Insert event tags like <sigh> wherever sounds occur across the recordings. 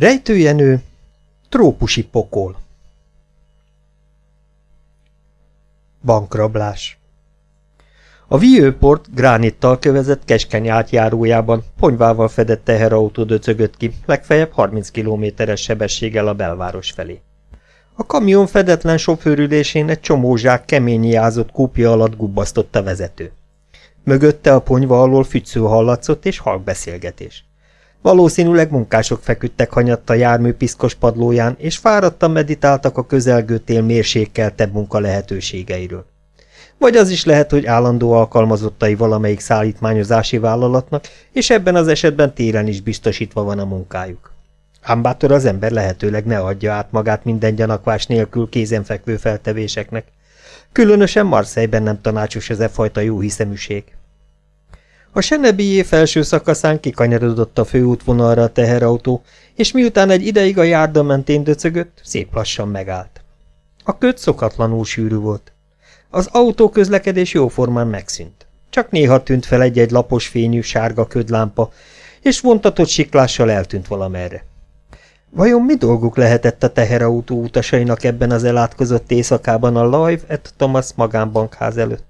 Rejtőjenő, trópusi pokol. Bankrablás A Vieux-port gránittal kövezett keskeny átjárójában ponyvával fedett teherautó döcögött ki, legfeljebb 30 kilométeres sebességgel a belváros felé. A kamion fedetlen sofőrülésén egy csomó zsák kemény kúpja alatt gubbasztott a vezető. Mögötte a ponyva alól fügysző hallatszott és halkbeszélgetés. Valószínűleg munkások feküdtek hanyatt a jármű piszkos padlóján, és fáradtan meditáltak a közelgő tél mérsékeltebb munka lehetőségeiről. Vagy az is lehet, hogy állandó alkalmazottai valamelyik szállítmányozási vállalatnak, és ebben az esetben téren is biztosítva van a munkájuk. Ám az ember lehetőleg ne adja át magát minden gyanakvás nélkül kézenfekvő feltevéseknek. Különösen Marseille-ben nem tanácsos ez e fajta jó hiszeműség. A Senebié felső szakaszán kikanyarodott a főútvonalra a teherautó, és miután egy ideig a járda mentén döcögött, szép lassan megállt. A köt szokatlanul sűrű volt. Az autóközlekedés jóformán megszűnt. Csak néha tűnt fel egy-egy lapos fényű sárga ködlámpa, és vontatott siklással eltűnt valamerre. Vajon mi dolguk lehetett a teherautó utasainak ebben az elátkozott éjszakában a Live et Thomas magánbankház előtt?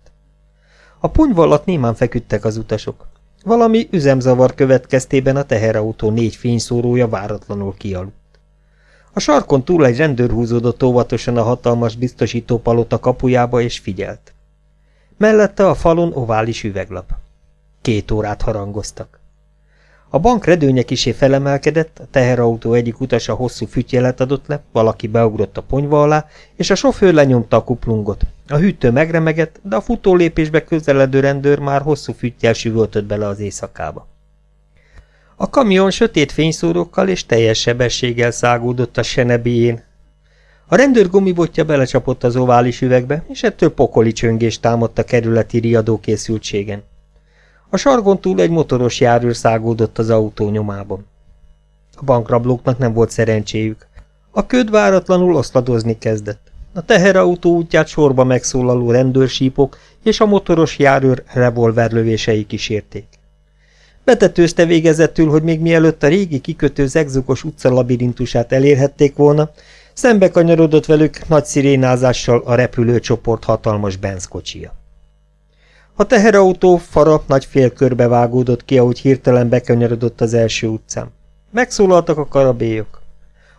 A ponyva alatt némán feküdtek az utasok. Valami üzemzavar következtében a teherautó négy fényszórója váratlanul kialudt. A sarkon túl egy rendőr húzódott óvatosan a hatalmas biztosító palota kapujába és figyelt. Mellette a falon ovális üveglap. Két órát harangoztak. A bank redőnye kisé felemelkedett, a teherautó egyik utasa hosszú fütyelet adott le, valaki beugrott a ponyva alá, és a sofőr lenyomta a kuplungot. A hűtő megremegett, de a futólépésbe közeledő rendőr már hosszú füttyel süvöltött bele az éjszakába. A kamion sötét fényszórókkal és teljes sebességgel szágódott a senebéjén. A rendőr gumibotja belecsapott az ovális üvegbe, és ettől pokoli csöngés támadt a kerületi riadókészültségen. A sargon túl egy motoros járőr szágódott az autó nyomában. A bankrablóknak nem volt szerencséjük. A köd váratlanul oszladozni kezdett. A teherautó útját sorba megszólaló rendőrsípok és a motoros járőr revolverlövései kísérték. Betetőzte végezetül, hogy még mielőtt a régi kikötő zegzugos utca labirintusát elérhették volna, szembe kanyarodott velük nagy szirénázással a repülőcsoport hatalmas benzkocsia. A teherautó fara nagy félkörbe vágódott ki, ahogy hirtelen bekanyarodott az első utcán. Megszólaltak a karabélyok.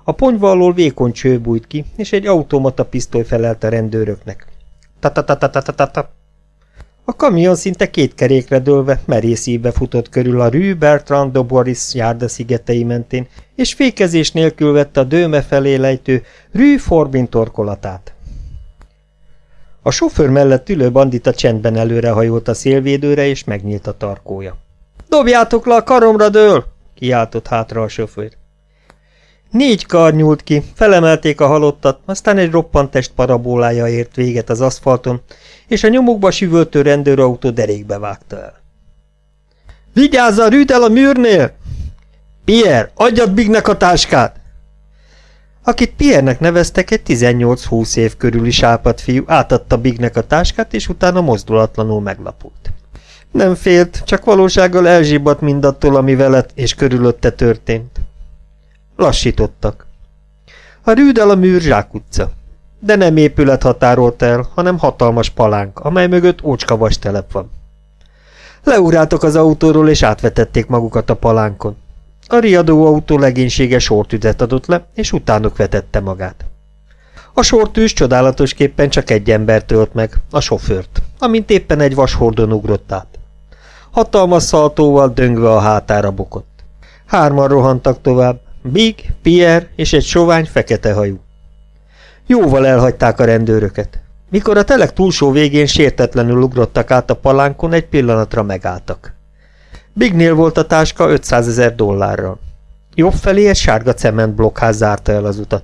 A ponyva alól vékony cső bújt ki, és egy automata pisztoly felelt a rendőröknek. Ta-ta-ta-ta-ta-ta-ta. A kamion szinte két kerékre dőlve merész futott körül a Rue Bertrand de Boris járda szigetei mentén, és fékezés nélkül vette a dőme felé lejtő Rue Forbin torkolatát. A sofőr mellett ülő bandita csendben előrehajolt a szélvédőre, és megnyílt a tarkója. – Dobjátok le, a karomra dől! – kiáltott hátra a sofőr. Négy kar nyúlt ki, felemelték a halottat, aztán egy roppant test parabólája ért véget az aszfalton, és a nyomukba süvöltő rendőrautó derékbe vágta el. – Vigyázz a rűtel a műrnél! – Pierre, adjad Bignek a táskát! Akit Piernek neveztek, egy 18-20 év körüli sápat fiú átadta Bignek a táskát, és utána mozdulatlanul meglapult. Nem félt, csak valósággal elzsibbadt mindattól, ami veled és körülötte történt. Lassítottak. A rűdel a műr zsákutca. De nem épület határolt el, hanem hatalmas palánk, amely mögött ócska vastelep van. Leugráltak az autóról, és átvetették magukat a palánkon. A riadó autó legénysége sortüzet adott le, és utánuk vetette magát. A sortűz csodálatosképpen csak egy ember tölt meg, a sofőrt, amint éppen egy vashordon ugrott át. Hatalmas szaltóval döngve a hátára bukott. Hárman rohantak tovább, Big, Pierre és egy sovány fekete hajú. Jóval elhagyták a rendőröket. Mikor a telek túlsó végén sértetlenül ugrottak át a palánkon, egy pillanatra megálltak. Bignél volt a táska 500 ezer dollárral. Jobb felé egy sárga cementblokkház zárta el az utat.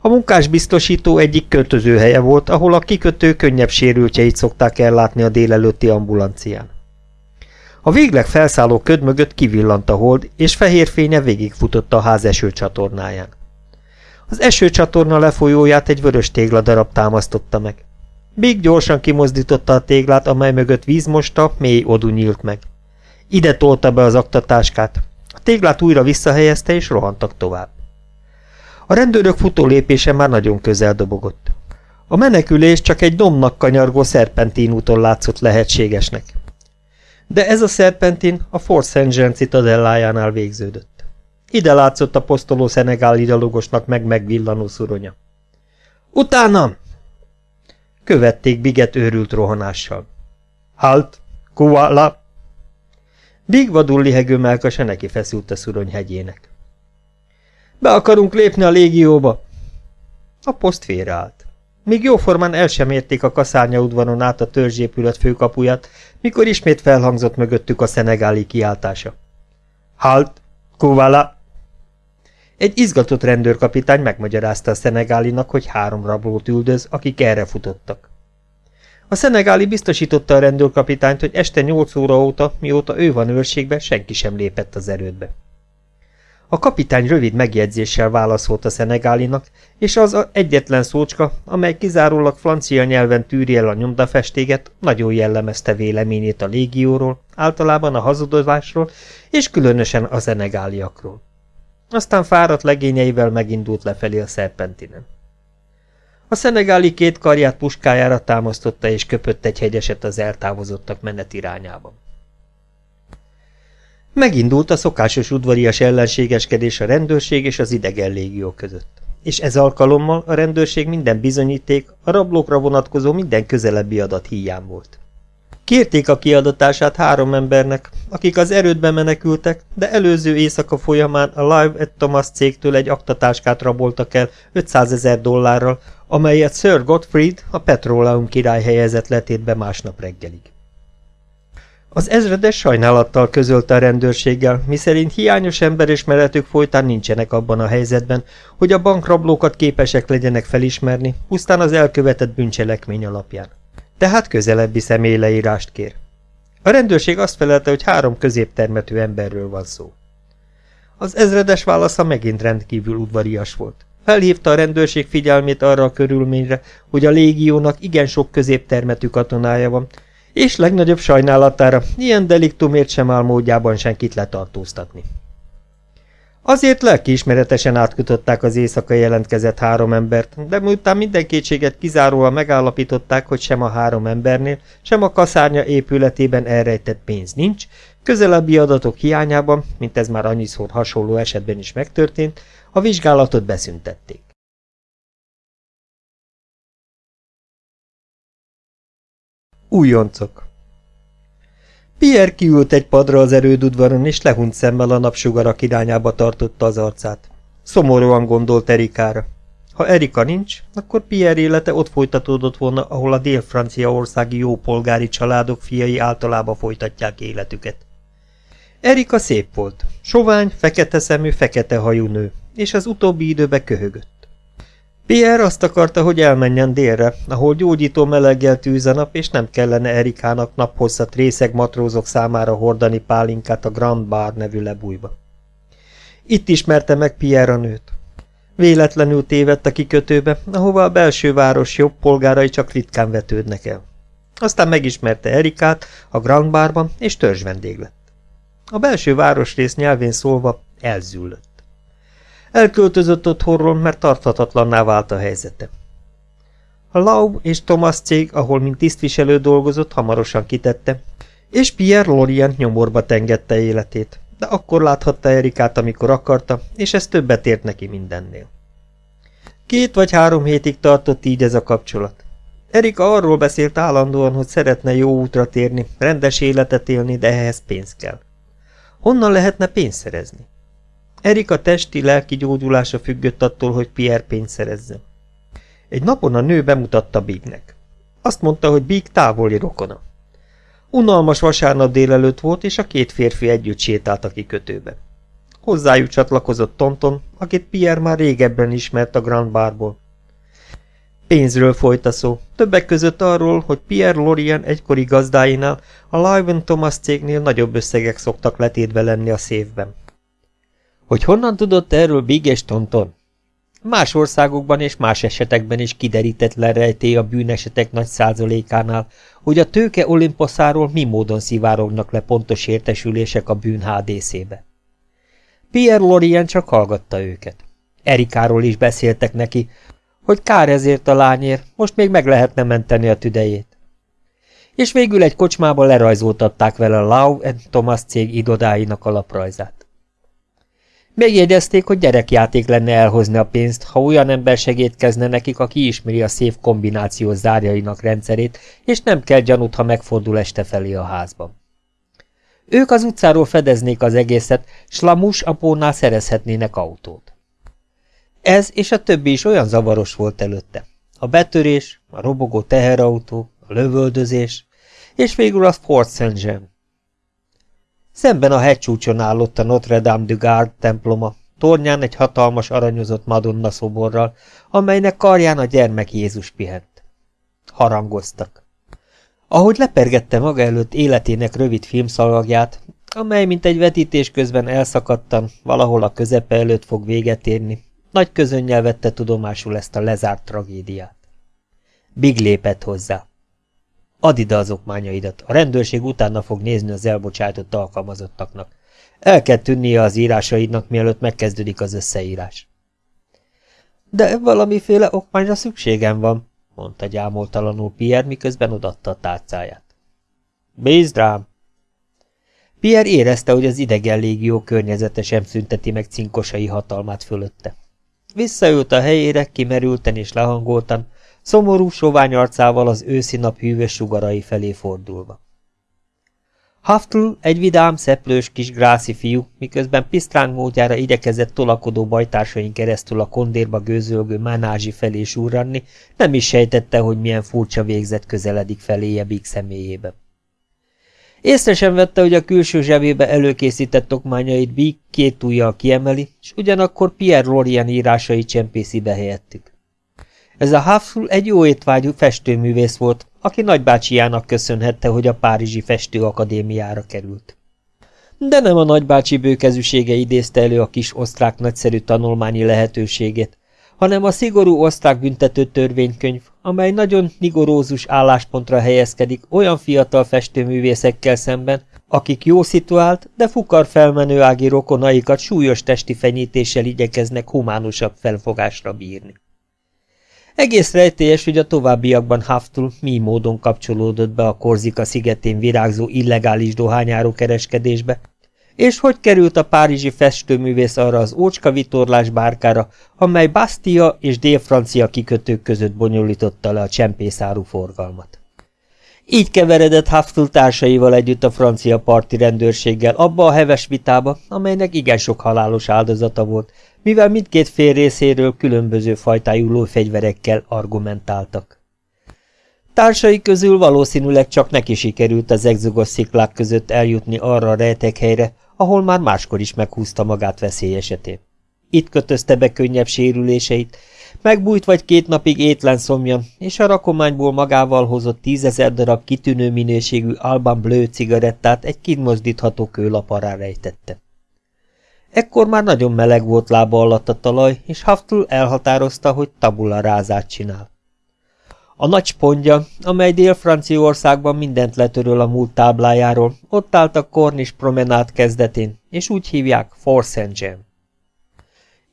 A munkásbiztosító egyik költözőhelye volt, ahol a kikötő könnyebb sérültjeit szokták ellátni a délelőtti ambulancián. A végleg felszálló köd mögött kivillant a hold, és fehér fénye végigfutott a ház esőcsatornáján. Az esőcsatorna lefolyóját egy vörös tégladarab támasztotta meg. Big gyorsan kimozdította a téglát, amely mögött vízmosta, mély odú nyílt meg. Ide tolta be az aktatáskát. A téglát újra visszahelyezte, és rohantak tovább. A rendőrök futó lépése már nagyon közel dobogott. A menekülés csak egy domnak kanyargó szerpentin úton látszott lehetségesnek. De ez a szerpentin a Fort St. Jean citadellájánál végződött. Ide látszott a posztoló szenegáli gyalogosnak meg megvillanó szuronya. Utánam! Követték Biget őrült rohanással. Halt! Kuala! Big vadul lihegő melkasa neki feszült a szurony hegyének. Be akarunk lépni a légióba! A poszt félreállt. Még jóformán el sem érték a kaszárnya udvaron át a törzsépület főkapuját, mikor ismét felhangzott mögöttük a szenegáli kiáltása. Halt! Kuvala! Egy izgatott rendőrkapitány megmagyarázta a szenegálinak, hogy három rablót üldöz, akik erre futottak. A szenegáli biztosította a rendőrkapitányt, hogy este nyolc óra óta, mióta ő van őrségbe, senki sem lépett az erődbe. A kapitány rövid megjegyzéssel válaszolt a szenegálinak, és az a egyetlen szócska, amely kizárólag francia nyelven tűri el a nyomdafestéget, nagyon jellemezte véleményét a légióról, általában a hazudozásról, és különösen a szenegáliakról. Aztán fáradt legényeivel megindult lefelé a szerpentinen. A szenegáli két karját puskájára támasztotta és köpött egy hegyeset az eltávozottak menet irányában. Megindult a szokásos udvarias ellenségeskedés a rendőrség és az idegen légió között. És ez alkalommal a rendőrség minden bizonyíték, a rablókra vonatkozó minden közelebbi adat híján volt. Kérték a kiadatását három embernek, akik az erődbe menekültek, de előző éjszaka folyamán a Live at Thomas cégtől egy aktatáskát raboltak el 500 ezer dollárral, amelyet Sir Gottfried, a Petróleum király helyezett letétbe másnap reggelig. Az ezredes sajnálattal közölte a rendőrséggel, miszerint hiányos emberismeretük folytán nincsenek abban a helyzetben, hogy a bankrablókat képesek legyenek felismerni, pusztán az elkövetett bűncselekmény alapján. Tehát közelebbi személyleírást kér. A rendőrség azt felelte, hogy három középtermetű emberről van szó. Az ezredes válasza megint rendkívül udvarias volt. Felhívta a rendőrség figyelmét arra a körülményre, hogy a légiónak igen sok középtermetű katonája van, és legnagyobb sajnálatára ilyen deliktumért sem áll módjában senkit letartóztatni. Azért lelkiismeretesen átkutották az éjszaka jelentkezett három embert, de miután minden kétséget kizáróan megállapították, hogy sem a három embernél, sem a kaszárnya épületében elrejtett pénz nincs, közelebbi adatok hiányában, mint ez már annyiszor hasonló esetben is megtörtént, a vizsgálatot beszüntették. Újoncok Pierre kiült egy padra az erődudvaron, és lehunyt szemmel a napsugarak irányába tartotta az arcát. Szomorúan gondolt Erikára. Ha Erika nincs, akkor Pierre élete ott folytatódott volna, ahol a dél-franciaországi jópolgári családok fiai általában folytatják életüket. Erika szép volt, sovány, fekete szemű, fekete hajú nő, és az utóbbi időben köhögött. Pierre azt akarta, hogy elmenjen délre, ahol gyógyító meleggel tűz a nap, és nem kellene Erikának naphosszat részeg matrózok számára hordani pálinkát a Grand Bar nevű lebújba. Itt ismerte meg Pierre a nőt. Véletlenül tévedt a kikötőbe, ahova a belső város jobb polgárai csak ritkán vetődnek el. Aztán megismerte Erikát a Grand Barban, és törzs vendég lett. A belső városrész nyelvén szólva elzüllött. Elköltözött otthonról, mert tarthatatlanná vált a helyzete. A Lau és Thomas cég, ahol mint tisztviselő dolgozott, hamarosan kitette, és Pierre Lorient nyomorba tengette életét, de akkor láthatta Erikát, amikor akarta, és ez többet ért neki mindennél. Két vagy három hétig tartott így ez a kapcsolat. Erika arról beszélt állandóan, hogy szeretne jó útra térni, rendes életet élni, de ehhez pénz kell. Honnan lehetne pénzt szerezni? Erika testi-lelki gyógyulása függött attól, hogy Pierre pénzt szerezzen. Egy napon a nő bemutatta Bignek. Azt mondta, hogy Big távoli rokona. Unalmas vasárnap délelőtt volt, és a két férfi együtt sétált a kikötőbe. Hozzájuk csatlakozott Tonton, akit Pierre már régebben ismert a Grand Barból. Pénzről folyt a szó, többek között arról, hogy Pierre Lorien egykori gazdáinál, a Lyven Thomas cégnél nagyobb összegek szoktak letétve lenni a szévben. Hogy honnan tudott erről Big és Tonton? Más országokban és más esetekben is kiderítetlen rejtély a bűnesetek nagy százalékánál, hogy a tőke olimposzáról mi módon szivárognak le pontos értesülések a bűn HDC-be. Pierre Lorien csak hallgatta őket. Erikáról is beszéltek neki, hogy kár ezért a lányért, most még meg lehetne menteni a tüdejét. És végül egy kocsmában lerajzoltatták vele a Lau Thomas cég irodáinak alaprajzát. Megjegyezték, hogy gyerekjáték lenne elhozni a pénzt, ha olyan ember segítkezne nekik, aki ismeri a szép kombináció zárjainak rendszerét, és nem kell gyanút, ha megfordul este felé a házban. Ők az utcáról fedeznék az egészet, s Lamus apónál szerezhetnének autót. Ez és a többi is olyan zavaros volt előtte. A betörés, a robogó teherautó, a lövöldözés, és végül a Fort Saint Jean. Szemben a hegycsúcson állott a Notre Dame du Gard temploma, tornyán egy hatalmas aranyozott Madonna szoborral, amelynek karján a gyermek Jézus pihent. Harangoztak. Ahogy lepergette maga előtt életének rövid filmszalagját, amely mint egy vetítés közben elszakadtan, valahol a közepe előtt fog véget érni, nagy közönnyel vette tudomásul ezt a lezárt tragédiát. Big lépett hozzá. Add ide az okmányaidat, a rendőrség utána fog nézni az elbocsátott alkalmazottaknak. El kell tűnnie az írásaidnak, mielőtt megkezdődik az összeírás. De valamiféle okmányra szükségem van, mondta gyámoltalanul Pierre, miközben odatta a tárcáját. Bízd rám! Pierre érezte, hogy az idegen légió környezete sem szünteti meg cinkosai hatalmát fölötte. Visszaült a helyére, kimerülten és lehangoltan, szomorú, sovány arcával az őszi nap hűvös sugarai felé fordulva. Haftl egy vidám, szeplős kis grászi fiú, miközben pisztráng módjára igyekezett tolakodó bajtársain keresztül a kondérba gőzölgő manázsi felé súranni, nem is sejtette, hogy milyen furcsa végzet közeledik feléje Big személyébe. Észre sem vette, hogy a külső zsebébe előkészített okmányait Big két ujjal kiemeli, és ugyanakkor Pierre Lorien írásai csempészi behelyettük. Ez a Hafsul egy jó étvágyú festőművész volt, aki nagybácsijának köszönhette, hogy a Párizsi Festőakadémiára került. De nem a nagybácsi bőkezűsége idézte elő a kis osztrák nagyszerű tanulmányi lehetőségét, hanem a szigorú osztrák büntető törvénykönyv, amely nagyon nigorózus álláspontra helyezkedik olyan fiatal festőművészekkel szemben, akik jó szituált, de fukar felmenő ági rokonaikat súlyos testi fenyítéssel igyekeznek humánusabb felfogásra bírni. Egész rejtélyes, hogy a továbbiakban Haftul mi módon kapcsolódott be a Korzika szigetén virágzó illegális dohányáró kereskedésbe, és hogy került a párizsi festőművész arra az ócska vitorlás bárkára, amely Bastia és dél-francia kikötők között bonyolította le a csempészáru forgalmat. Így keveredett Haftul társaival együtt a francia parti rendőrséggel abba a heves vitába, amelynek igen sok halálos áldozata volt, mivel mindkét fél részéről különböző fajtájú lófegyverekkel argumentáltak. Társai közül valószínűleg csak neki sikerült az egzogos sziklák között eljutni arra a rejtekhelyre, ahol már máskor is meghúzta magát veszély esetén. Itt kötözte be könnyebb sérüléseit, megbújt vagy két napig étlen szomjan, és a rakományból magával hozott tízezer darab kitűnő minőségű Alban Bleu cigarettát egy kimozdítható kőlap alá rejtette. Ekkor már nagyon meleg volt lába alatt a talaj, és Haftul elhatározta, hogy tabula rázát csinál. A nagy spontja, amely Dél-Franciaországban mindent letöröl a múlt táblájáról, ott állt a Cornish promenát kezdetén, és úgy hívják. Jean.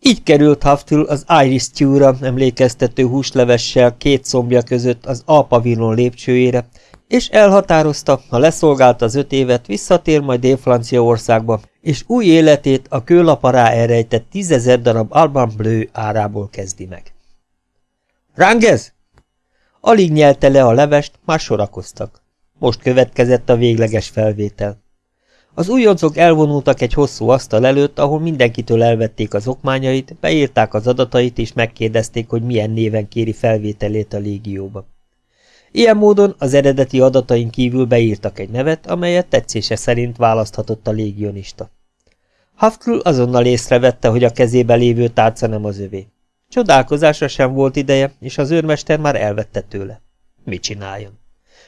Így került Haftul az Irish stew emlékeztető húslevessel két szombja között az Alpavilon lépcsőjére, és elhatározta, ha leszolgált az öt évet, visszatér majd Dél-Franciaországba, és új életét a kőlapará elrejtett tízezer darab Alban Bleu árából kezdi meg. Rangez! Alig nyelte le a levest, már sorakoztak. Most következett a végleges felvétel. Az újoncok elvonultak egy hosszú asztal előtt, ahol mindenkitől elvették az okmányait, beírták az adatait és megkérdezték, hogy milyen néven kéri felvételét a légióba. Ilyen módon az eredeti adatain kívül beírtak egy nevet, amelyet tetszése szerint választhatott a légionista. Haftl azonnal észrevette, hogy a kezébe lévő tárca nem az övé. Csodálkozásra sem volt ideje, és az őrmester már elvette tőle. Mit csináljon?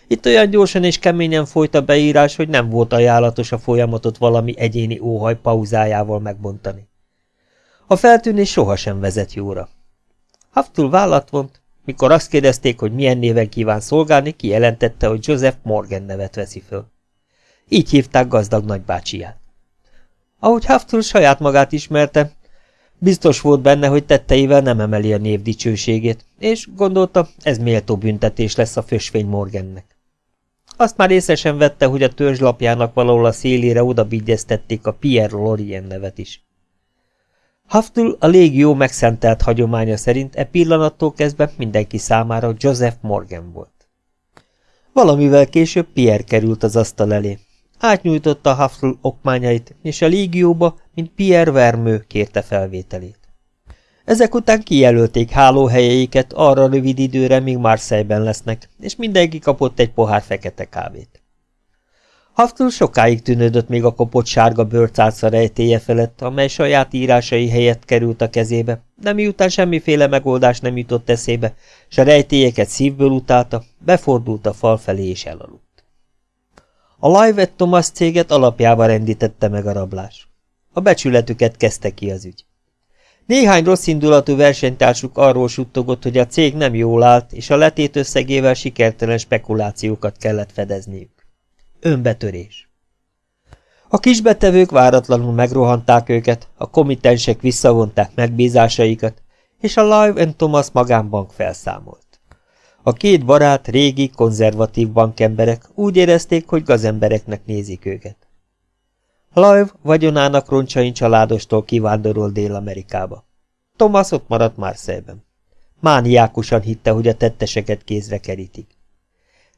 Itt olyan gyorsan és keményen folyt a beírás, hogy nem volt ajánlatos a folyamatot valami egyéni óhaj pauzájával megbontani. A feltűnés sohasem vezet jóra. Haftul vállat vont, mikor azt kérdezték, hogy milyen néven kíván szolgálni, kijelentette, hogy Joseph Morgan nevet veszi föl. Így hívták gazdag nagybácsiját. Ahogy Haftul saját magát ismerte, Biztos volt benne, hogy tetteivel nem emeli a név dicsőségét, és gondolta, ez méltó büntetés lesz a fösvény Morgannek. Azt már észesen vette, hogy a törzslapjának valahol a szélére odabigyeztették a Pierre Lorien nevet is. Haftul a légió megszentelt hagyománya szerint e pillanattól kezdve mindenki számára Joseph Morgan volt. Valamivel később Pierre került az asztal elé. Átnyújtotta Haftul okmányait, és a légióba, mint Pierre Vermő kérte felvételét. Ezek után kijelölték hálóhelyeiket arra rövid időre, míg Marseille-ben lesznek, és mindenki kapott egy pohár fekete kávét. Haftul sokáig tűnődött még a kopott sárga bőrcálca rejtéje felett, amely saját írásai helyett került a kezébe, de miután semmiféle megoldás nem jutott eszébe, s a rejtélyeket szívből utálta, befordult a fal felé és elaludt. A Live Thomas céget alapjába rendítette meg a rablás. A becsületüket kezdte ki az ügy. Néhány rosszindulatú versenytársuk arról suttogott, hogy a cég nem jól állt, és a letét összegével sikertelen spekulációkat kellett fedezniük. Önbetörés. A kisbetevők váratlanul megrohanták őket, a komitensek visszavonták megbízásaikat, és a Live and Thomas magánbank felszámolt. A két barát, régi, konzervatív bankemberek úgy érezték, hogy gazembereknek nézik őket. Live vagyonának roncsain családostól kivándorol Dél-Amerikába. Thomas ott maradt Marseille-ben. Mániákusan hitte, hogy a tetteseket kézre kerítik.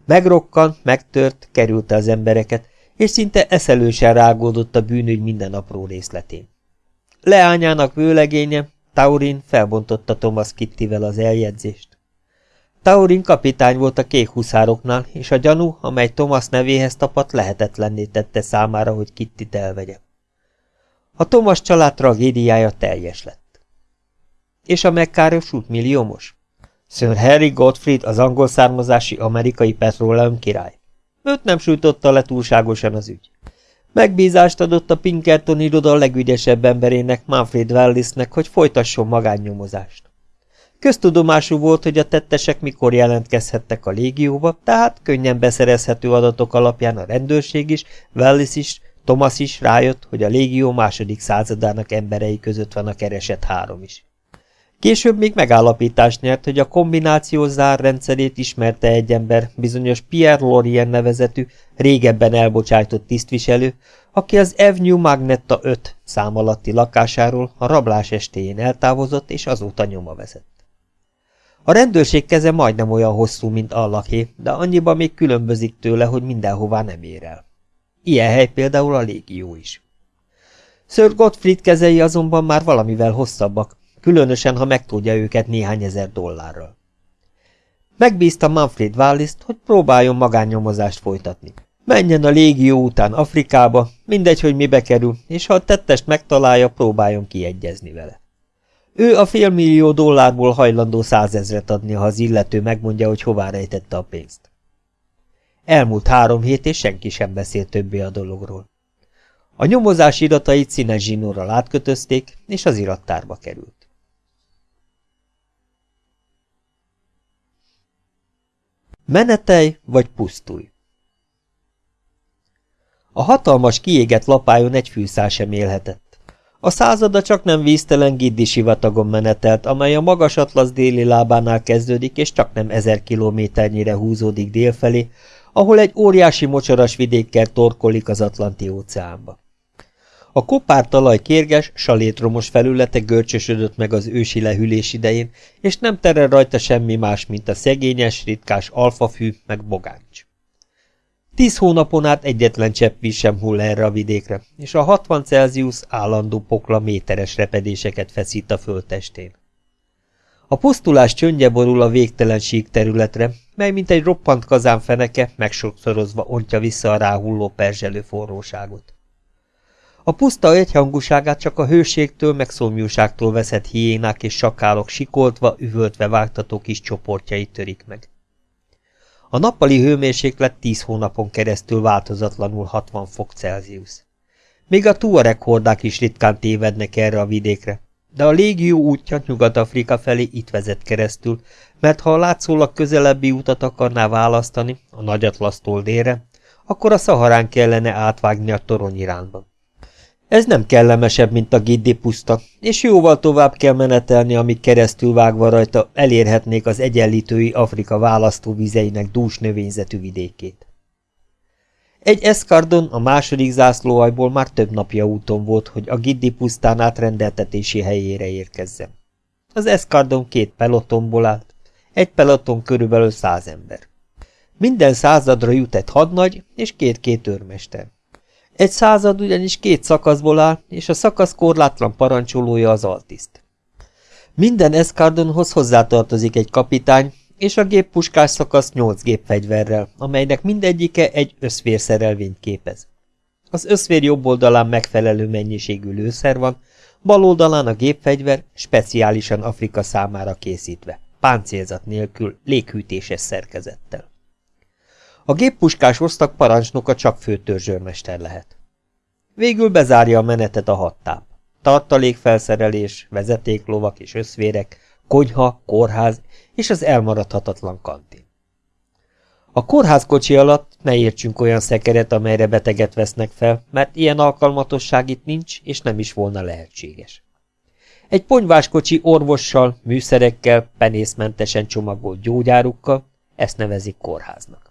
Megrokkant, megtört, kerülte az embereket, és szinte eszelősen rágódott a bűnügy minden apró részletén. Leányának vőlegénye, Taurin felbontotta Thomas Kittivel az eljegyzést. Taurin kapitány volt a kék huszároknál, és a gyanú, amely Thomas nevéhez tapadt, lehetetlenné tette számára, hogy Kittit elvegye. A Thomas család tragédiája teljes lett. És a megkárosult milliómos? Sir Harry Gottfried az angol származásí amerikai petróleum király. Őt nem sújtotta le túlságosan az ügy. Megbízást adott a Pinkerton iroda legügyesebb emberének, Manfred Wellisnek, hogy folytasson magánnyomozást. Köztudomású volt, hogy a tettesek mikor jelentkezhettek a légióba, tehát könnyen beszerezhető adatok alapján a rendőrség is, Wellis is, Thomas is rájött, hogy a légió második századának emberei között van a keresett három is. Később még megállapítást nyert, hogy a kombináció zárrendszerét ismerte egy ember, bizonyos Pierre Lorien nevezetű, régebben elbocsájtott tisztviselő, aki az Avenue Magnetta 5 szám alatti lakásáról a rablás estéjén eltávozott, és azóta nyoma vezet. A rendőrség keze majdnem olyan hosszú, mint Allaké, de annyiban még különbözik tőle, hogy mindenhová nem ér el. Ilyen hely például a légió is. Sir Gottfried kezei azonban már valamivel hosszabbak, különösen, ha megtudja őket néhány ezer dollárral. Megbízta Manfred Wallis-t, hogy próbáljon magánnyomozást folytatni. Menjen a légió után Afrikába, mindegy, hogy mibe kerül, és ha a tettest megtalálja, próbáljon kiegyezni vele. Ő a félmillió dollárból hajlandó százezret adni, ha az illető megmondja, hogy hová rejtette a pénzt. Elmúlt három hét, és senki sem beszélt többé a dologról. A nyomozás iratait színes zsinórral átkötözték, és az irattárba került. Menetelj vagy pusztulj! A hatalmas kiégett lapájon egy fűszál sem élhetett. A százada csak nem víztelen Giddi sivatagon menetelt, amely a magas atlasz déli lábánál kezdődik, és csak nem ezer kilométernyire húzódik délfelé, ahol egy óriási mocsaras vidékkel torkolik az Atlanti óceánba. A kopár talaj kérges, salétromos felülete görcsösödött meg az ősi lehűlés idején, és nem terel rajta semmi más, mint a szegényes, ritkás alfafű meg bogáncs. Tíz hónapon át egyetlen csepp víz sem hull erre a vidékre, és a 60 Celsius állandó pokla méteres repedéseket feszít a földtestén. A pusztulás csöndje borul a végtelen sík területre, mely mint egy roppant kazán feneke megsokszorozva ontja vissza a ráhulló perzselő forróságot. A puszta egyhangúságát csak a hőségtől meg szomjúságtól veszett hiénák és sakálok sikoltva, üvöltve vágtató kis csoportjai törik meg. A nappali hőmérséklet 10 hónapon keresztül változatlanul 60 fok Celsius. Még a tuareg hordák is ritkán tévednek erre a vidékre, de a légió útja Nyugat-Afrika felé itt vezet keresztül, mert ha a látszólag közelebbi utat akarná választani, a Nagyatlasztól délre, akkor a Szaharán kellene átvágni a torony irányba. Ez nem kellemesebb, mint a Giddi puszta, és jóval tovább kell menetelni, amíg keresztül vágva rajta elérhetnék az egyenlítői Afrika választóvizeinek dús növényzetű vidékét. Egy eszkardon a második zászlóajból már több napja úton volt, hogy a Giddi pusztán átrendeltetési helyére érkezzen. Az eszkardon két pelotonból állt, egy peloton körülbelül száz ember. Minden századra jut egy hadnagy és két-két őrmester. Egy század ugyanis két szakaszból áll, és a szakasz korlátlan parancsolója az altiszt. Minden eszkardonhoz hozzátartozik egy kapitány, és a géppuskás szakasz nyolc gépfegyverrel, amelynek mindegyike egy összvérszerelvényt képez. Az összvér jobb oldalán megfelelő mennyiségű lőszer van, bal oldalán a gépfegyver speciálisan Afrika számára készítve, páncélzat nélkül, léghűtéses szerkezettel. A géppuskás osztag parancsnoka csak főtörzsőrmester lehet. Végül bezárja a menetet a hattáp. Tartalékfelszerelés, vezetéklovak és összvérek, konyha, kórház és az elmaradhatatlan kantin. A kórházkocsi alatt ne értsünk olyan szekeret, amelyre beteget vesznek fel, mert ilyen alkalmatosság itt nincs, és nem is volna lehetséges. Egy ponyváskocsi orvossal, műszerekkel, penészmentesen csomagolt gyógyárukkal, ezt nevezik kórháznak.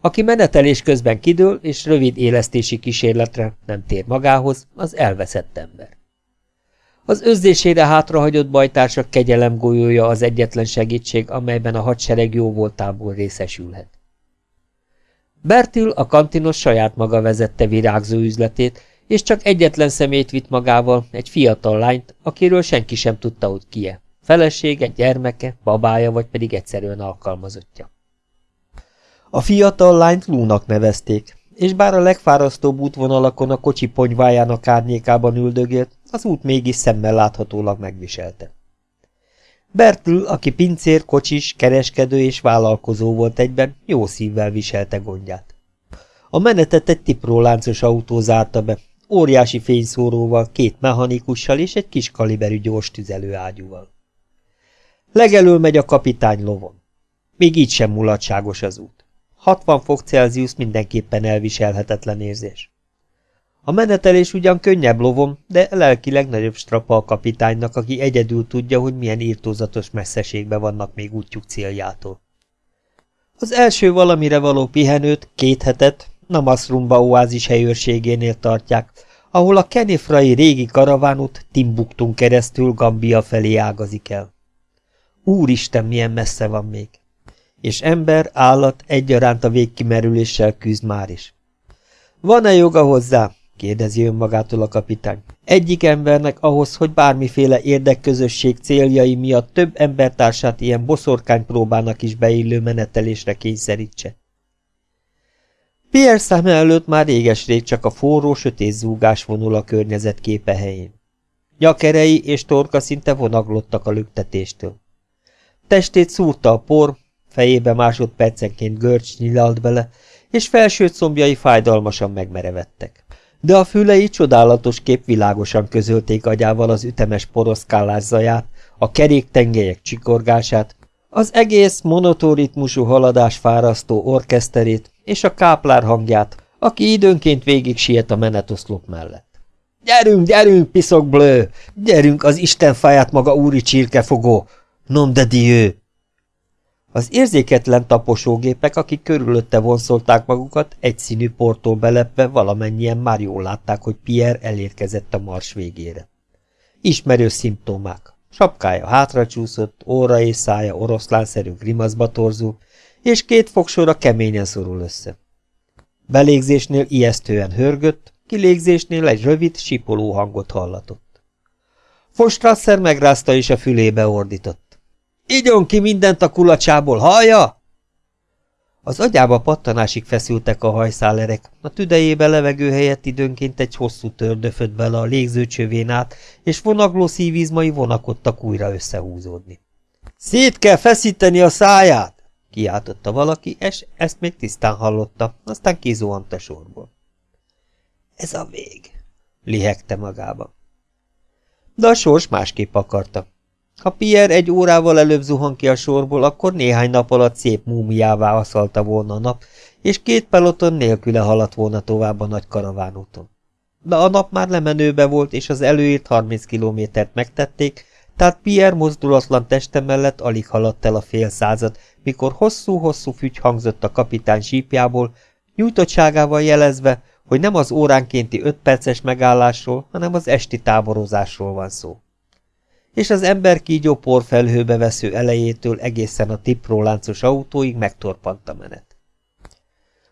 Aki menetelés közben kidől és rövid élesztési kísérletre nem tér magához, az elveszett ember. Az özzésére hátrahagyott bajtársak kegyelem golyója az egyetlen segítség, amelyben a hadsereg jó voltából részesülhet. Bertil a kantinos saját maga vezette virágzó üzletét, és csak egyetlen szemét vitt magával, egy fiatal lányt, akiről senki sem tudta, hogy kie. Felesége, gyermeke, babája vagy pedig egyszerűen alkalmazottja. A fiatal lányt Lúnak nevezték, és bár a legfárasztóbb útvonalakon a kocsi ponyvájának árnyékában üldögélt, az út mégis szemmel láthatólag megviselte. Bertül, aki pincér, kocsis, kereskedő és vállalkozó volt egyben, jó szívvel viselte gondját. A menetet egy tipróláncos autó zárta be, óriási fényszóróval, két mechanikussal és egy kis kaliberű gyors tüzelőágyúval. Legelől megy a kapitány lovon. Még így sem mulatságos az út. 60 fok Celsius mindenképpen elviselhetetlen érzés. A menetelés ugyan könnyebb lovom, de lelkileg nagyobb strapa a kapitánynak, aki egyedül tudja, hogy milyen írtózatos messzeségbe vannak még útjuk céljától. Az első valamire való pihenőt, két hetet, Namasrumba oázis helyőrségénél tartják, ahol a kenifrai régi karavánút Timbuktun keresztül Gambia felé ágazik el. Úristen, milyen messze van még! És ember, állat egyaránt a végkimerüléssel küzd már is. Van-e joga hozzá? kérdezi önmagától a kapitány. Egyik embernek ahhoz, hogy bármiféle érdekközösség céljai miatt több embertársát ilyen boszorkány próbának is beillő menetelésre kényszerítse. Pierre szeme előtt már réges-rég csak a forró, sötét zúgás vonul a környezet képe helyén. Nyakerei és torka szinte vonaglottak a lüktetéstől. Testét szúrta a por, fejébe másodpercenként görcs nyilalt bele, és felső combjai fájdalmasan megmerevettek. De a fülei csodálatos kép világosan közölték agyával az ütemes poroszkálás zaját, a keréktengelyek csikorgását, az egész monotóritmusú haladás fárasztó orkeszterét és a káplár hangját, aki időnként végig siet a menetoszlop mellett. Gyerünk, gyerünk, piszok blő! Gyerünk az Isten fáját maga úri csirkefogó! Nom de Dieu! Az érzéketlen taposógépek, akik körülötte vonszolták magukat, egyszínű portól belepve valamennyien már jól látták, hogy Pierre elérkezett a mars végére. Ismerő szimptomák. Sapkája hátracsúszott, óra és szája oroszlánszerű grimaszba torzul, és két fogsora keményen szorul össze. Belégzésnél ijesztően hörgött, kilégzésnél egy rövid, sipoló hangot hallatott. Fostrasser megrázta és a fülébe ordított. Igyon ki mindent a kulacsából, hallja? Az agyába pattanásig feszültek a hajszálerek, a tüdejébe levegő helyett időnként egy hosszú tördöfött bele a légzőcsövén át, és vonagló szívizmai vonakodtak újra összehúzódni. Szét kell feszíteni a száját! kiáltotta valaki, és ezt még tisztán hallotta, aztán kizuhant a sorból. Ez a vég, lihegte magába. De a sors másképp akarta. Ha Pierre egy órával előbb zuhan ki a sorból, akkor néhány nap alatt szép múmiává aszalta volna a nap, és két peloton nélküle haladt volna tovább a nagy karavánúton. de a nap már lemenőbe volt, és az előírt 30 kilométert megtették, tehát Pierre mozdulatlan teste mellett alig haladt el a fél század, mikor hosszú-hosszú fügy hangzott a kapitány sípjából, nyújtottságával jelezve, hogy nem az óránkénti öt perces megállásról, hanem az esti táborozásról van szó. És az ember kígyó porfelhőbe vesző elejétől egészen a tipróláncos autóig megtorpant a menet.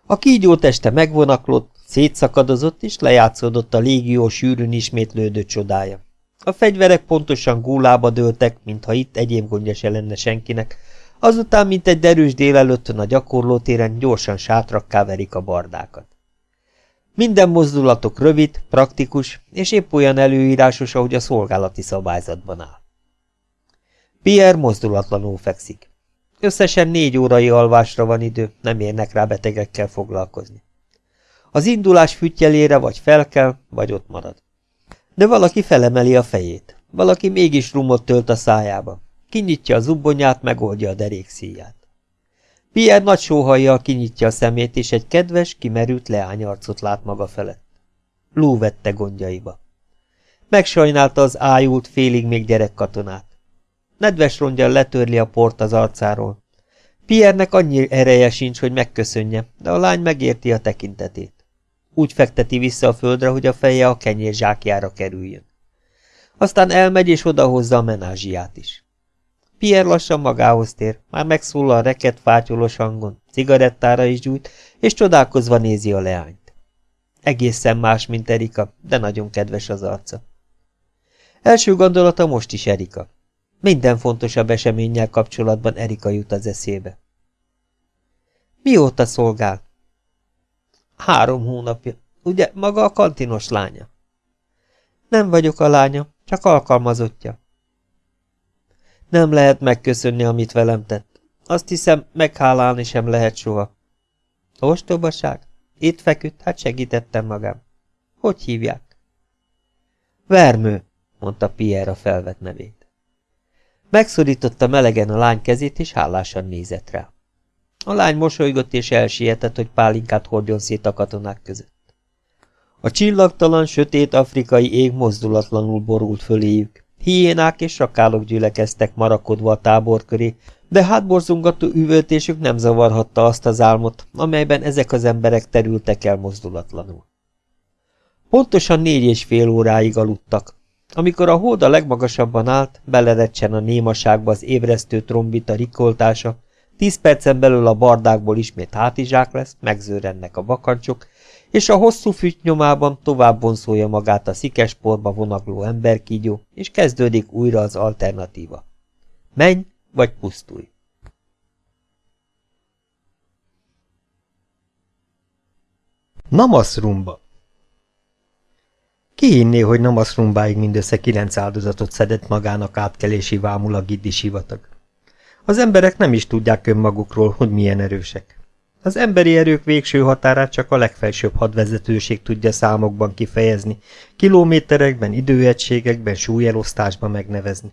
A kígyó teste megvonaklott, szétszakadozott és lejátszódott a légió sűrűn ismétlődő csodája. A fegyverek pontosan gúlába dőltek, mintha itt egyéb gondja se lenne senkinek, azután, mint egy derűs délelőttön a gyakorlótéren gyorsan sátrakká verik a bardákat. Minden mozdulatok rövid, praktikus, és épp olyan előírásos, ahogy a szolgálati szabályzatban áll. Pierre mozdulatlanul fekszik. Összesen négy órai alvásra van idő, nem érnek rá betegekkel foglalkozni. Az indulás fütyelére vagy felkel, vagy ott marad. De valaki felemeli a fejét, valaki mégis rumot tölt a szájába. Kinyitja a zubbonyát, megoldja a derék szíját. Pierre nagy sóhajjal kinyitja a szemét, és egy kedves, kimerült leányarcot lát maga felett. Lú vette gondjaiba. Megsajnálta az ájult, félig még gyerekkatonát. Nedves rongyal letörli a port az arcáról. Piernek annyi ereje sincs, hogy megköszönje, de a lány megérti a tekintetét. Úgy fekteti vissza a földre, hogy a feje a kenyér zsákjára kerüljön. Aztán elmegy és odahozza a menázsiát is. Pierre lassan magához tér, már megszólal reket fátyolos hangon, cigarettára is gyújt, és csodálkozva nézi a leányt. Egészen más, mint Erika, de nagyon kedves az arca. Első gondolata most is Erika. Minden fontosabb eseménnyel kapcsolatban Erika jut az eszébe. Mióta szolgál? Három hónapja. Ugye maga a kantinos lánya? Nem vagyok a lánya, csak alkalmazottja. Nem lehet megköszönni, amit velem tett. Azt hiszem, meghálálni sem lehet soha. Ostobaság? Itt feküdt, hát segítettem magam. Hogy hívják? Vermő, mondta Pierre a felvett nevét. Megszorította melegen a lány kezét, és hálásan nézett rá. A lány mosolygott és elsietett, hogy pálinkát hordjon szét a katonák között. A csillagtalan, sötét afrikai ég mozdulatlanul borult föléjük. Hiénák és rakálok gyülekeztek marakodva a tábor köré, de hátborzongató üvöltésük nem zavarhatta azt az álmot, amelyben ezek az emberek terültek el mozdulatlanul. Pontosan négy és fél óráig aludtak. Amikor a hold a legmagasabban állt, belerecsen a némaságba az ébresztő trombita rikoltása, tíz percen belül a bardákból ismét hátizsák lesz, megzőrennek a vakancsok, és a hosszú füty nyomában tovább bonszolja magát a szikesporba vonagló emberkígyó, és kezdődik újra az alternatíva. Menj, vagy pusztulj. Namaszrumba Ki hinné, hogy Namaszrumbáig mindössze kilenc áldozatot szedett magának átkelési vámul a Giddi sivatag? Az emberek nem is tudják önmagukról, hogy milyen erősek. Az emberi erők végső határát csak a legfelsőbb hadvezetőség tudja számokban kifejezni, kilométerekben, időegységekben, súlyelosztásban megnevezni.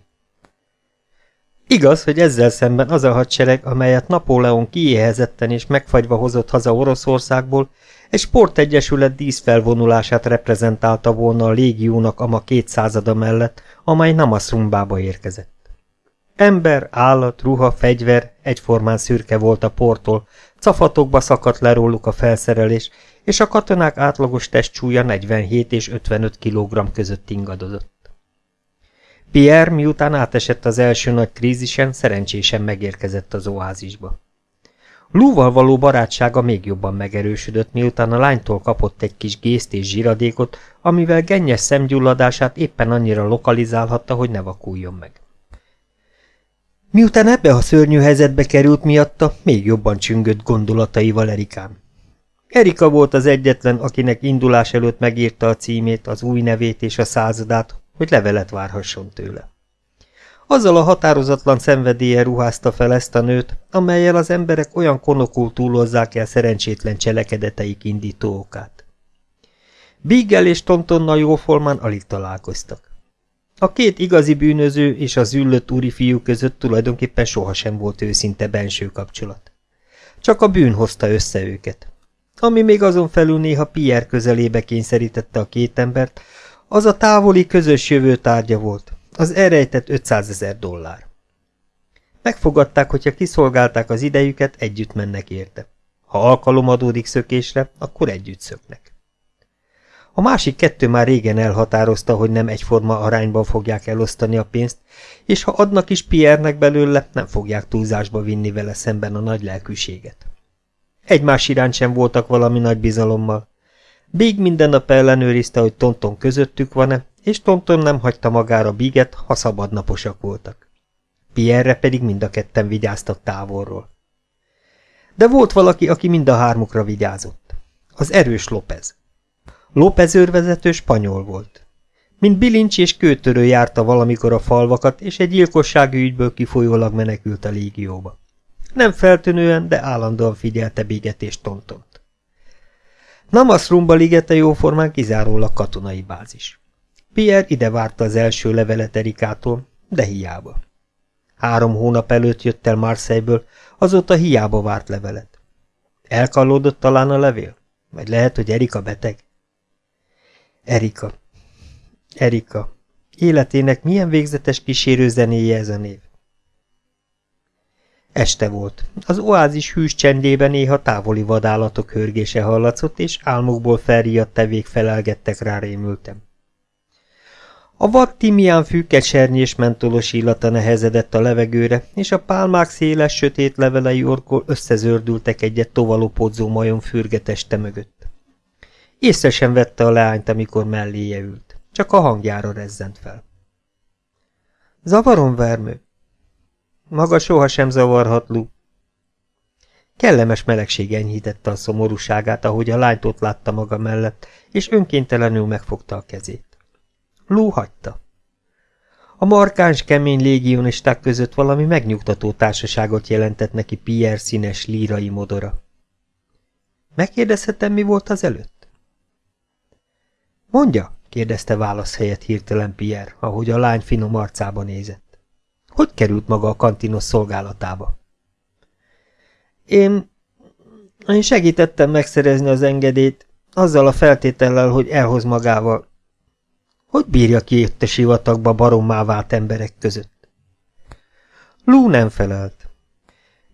Igaz, hogy ezzel szemben az a hadsereg, amelyet Napóleon kiéhezetten és megfagyva hozott haza Oroszországból, egy sportegyesület díszfelvonulását reprezentálta volna a légiónak ama kétszázada mellett, amely Namaszrumbába érkezett. Ember, állat, ruha, fegyver egyformán szürke volt a portól, Cafatokba szakadt le róluk a felszerelés, és a katonák átlagos testsúlya 47 és 55 kg között ingadozott. Pierre miután átesett az első nagy krízisen, szerencsésen megérkezett az oázisba. Lúval való barátsága még jobban megerősödött, miután a lánytól kapott egy kis gészt és zsiradékot, amivel gennyes szemgyulladását éppen annyira lokalizálhatta, hogy ne vakuljon meg. Miután ebbe a szörnyű helyzetbe került miatta, még jobban csüngött gondolataival Erikán. Erika volt az egyetlen, akinek indulás előtt megírta a címét, az új nevét és a századát, hogy levelet várhasson tőle. Azzal a határozatlan szenvedélye ruházta fel ezt a nőt, amelyel az emberek olyan konokul túlozzák el szerencsétlen cselekedeteik indító okát. Biggel és Tontonnal jóformán alig találkoztak. A két igazi bűnöző és az üllött úri fiú között tulajdonképpen sohasem volt őszinte benső kapcsolat. Csak a bűn hozta össze őket. ami még azon felül néha Pierre közelébe kényszerítette a két embert, az a távoli közös jövő tárgya volt, az elrejtett 500 ezer dollár. Megfogadták, hogyha kiszolgálták az idejüket, együtt mennek érte. Ha alkalom adódik szökésre, akkor együtt szöknek. A másik kettő már régen elhatározta, hogy nem egyforma arányban fogják elosztani a pénzt, és ha adnak is Pierre-nek belőle, nem fogják túlzásba vinni vele szemben a nagy lelkűséget. Egymás iránt sem voltak valami nagy bizalommal. Big minden nap ellenőrizte, hogy Tonton közöttük van-e, és Tonton nem hagyta magára Biget, ha szabadnaposak voltak. Pierre pedig mind a ketten vigyáztak távolról. De volt valaki, aki mind a hármukra vigyázott. Az erős López. López őrvezető spanyol volt. Mint bilincs és kőtörő járta valamikor a falvakat, és egy gyilkossági ügyből kifolyólag menekült a légióba. Nem feltűnően, de állandóan figyelte Biget és Tontont. Namasrumba ligete jóformán kizárólag katonai bázis. Pierre ide várta az első levelet Erikától, de hiába. Három hónap előtt jött el Marseille-ből, azóta hiába várt levelet. Elkallódott talán a levél? Vagy lehet, hogy Erika beteg? Erika. Erika. Életének milyen végzetes kísérő zenéje ez a név. Este volt. Az oázis hűs csendében néha távoli vadállatok hörgése hallatszott, és álmokból felriadt tevék felelgettek rá rémültem. A vad timián fű mentolos illata nehezedett a levegőre, és a pálmák széles, sötét levelei orkol összezördültek egyet tovalopódzó majom fürgeteste mögött. Észre sem vette a leányt, amikor melléje ült. Csak a hangjára rezzent fel. Zavarom, vermő? Maga sohasem zavarhat, Lu. Kellemes melegség enyhítette a szomorúságát, ahogy a lányt ott látta maga mellett, és önkéntelenül megfogta a kezét. Lú hagyta. A markáns, kemény légionisták között valami megnyugtató társaságot jelentett neki Pierre színes lírai modora. Megkérdezhetem, mi volt az előtt? Mondja, kérdezte válasz helyett hirtelen Pierre, ahogy a lány finom arcába nézett. Hogy került maga a kantinos szolgálatába? Én... Én segítettem megszerezni az engedélyt, azzal a feltétellel, hogy elhoz magával. Hogy bírja ki itt a sivatagba barommá vált emberek között? Lú nem felelt.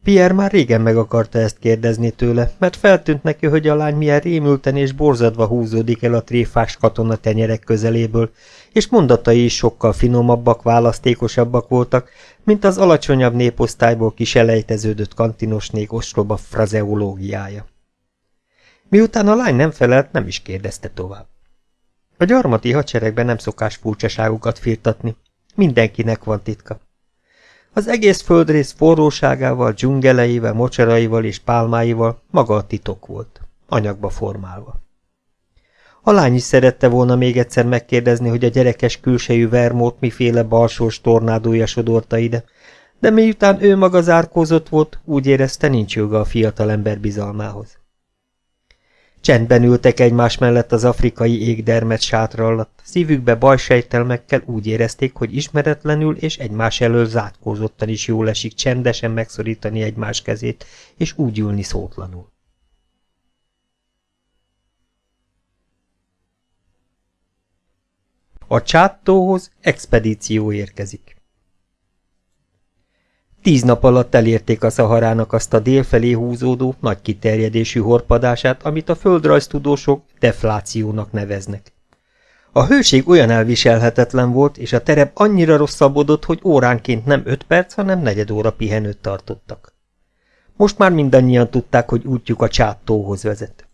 Pierre már régen meg akarta ezt kérdezni tőle, mert feltűnt neki, hogy a lány milyen rémülten és borzadva húzódik el a tréfás katona tenyerek közeléből, és mondatai is sokkal finomabbak, választékosabbak voltak, mint az alacsonyabb néposztályból kiselejteződött kantinosnék ostroba frazeológiája. Miután a lány nem felelt, nem is kérdezte tovább. A gyarmati hadseregben nem szokás furcsaságokat firtatni. Mindenkinek van titka. Az egész földrész forróságával, dzsungeleivel, mocsaraival és pálmáival maga a titok volt, anyagba formálva. A lány is szerette volna még egyszer megkérdezni, hogy a gyerekes külsejű vermót miféle balsós tornádója sodorta ide, de miután ő maga zárkózott volt, úgy érezte nincs joga a fiatal ember bizalmához. Csendben ültek egymás mellett az afrikai égdermet sátra alatt, szívükbe bajsejtelmekkel úgy érezték, hogy ismeretlenül és egymás elől zátkozottan is jól esik csendesen megszorítani egymás kezét, és úgy ülni szótlanul. A csáttóhoz expedíció érkezik. Tíz nap alatt elérték a Szaharának azt a délfelé húzódó, nagy kiterjedésű horpadását, amit a földrajztudósok deflációnak neveznek. A hőség olyan elviselhetetlen volt, és a terep annyira rosszabbodott, hogy óránként nem öt perc, hanem negyed óra pihenőt tartottak. Most már mindannyian tudták, hogy útjuk a csáttóhoz vezet.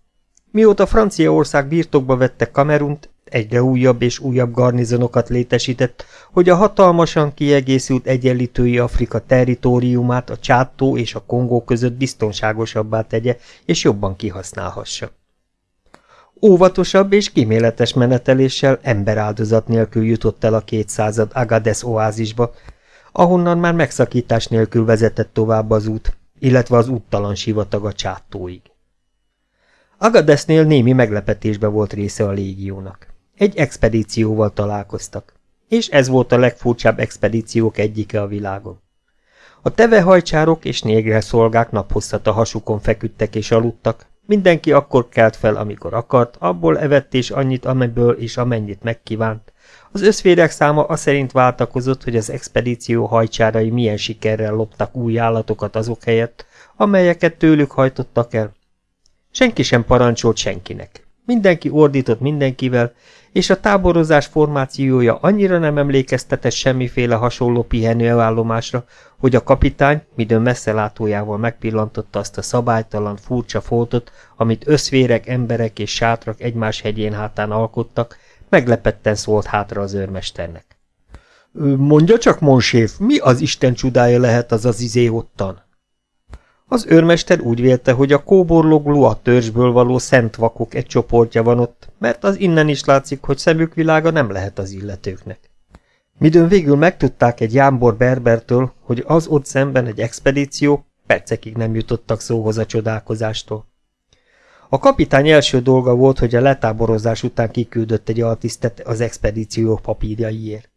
Mióta Franciaország birtokba vette Kamerunt, egyre újabb és újabb garnizonokat létesített, hogy a hatalmasan kiegészült egyenlítői Afrika territóriumát a Csáttó és a Kongó között biztonságosabbá tegye és jobban kihasználhassa. Óvatosabb és kiméletes meneteléssel emberáldozat nélkül jutott el a kétszázad Agades oázisba, ahonnan már megszakítás nélkül vezetett tovább az út, illetve az úttalan sivatag a csáttóig. Agadesnél némi meglepetésbe volt része a légiónak. Egy expedícióval találkoztak, és ez volt a legfurcsább expedíciók egyike a világon. A tevehajcsárok és négre szolgák naphosszat a hasukon feküdtek és aludtak, Mindenki akkor kelt fel, amikor akart, abból evett és annyit, amiből és amennyit megkívánt. Az összférek száma szerint váltakozott, hogy az expedíció hajcsárai milyen sikerrel loptak új állatokat azok helyett, amelyeket tőlük hajtottak el. Senki sem parancsolt senkinek. Mindenki ordított mindenkivel, és a táborozás formációja annyira nem emlékeztetett semmiféle hasonló pihenőállomásra, hogy a kapitány, midőn messzelátójával megpillantotta azt a szabálytalan, furcsa foltot, amit összvérek, emberek és sátrak egymás hegyén hátán alkottak, meglepetten szólt hátra az őrmesternek. Mondja csak, monséf, mi az Isten csodája lehet az az izé ottan? Az őrmester úgy vélte, hogy a kóborlógló a törzsből való szent vakok egy csoportja van ott, mert az innen is látszik, hogy szemük világa nem lehet az illetőknek. Midőn végül megtudták egy jámbor berbertől, hogy az ott szemben egy expedíció, percekig nem jutottak szóhoz a csodálkozástól. A kapitány első dolga volt, hogy a letáborozás után kiküldött egy altisztet az expedíció papírjaiért.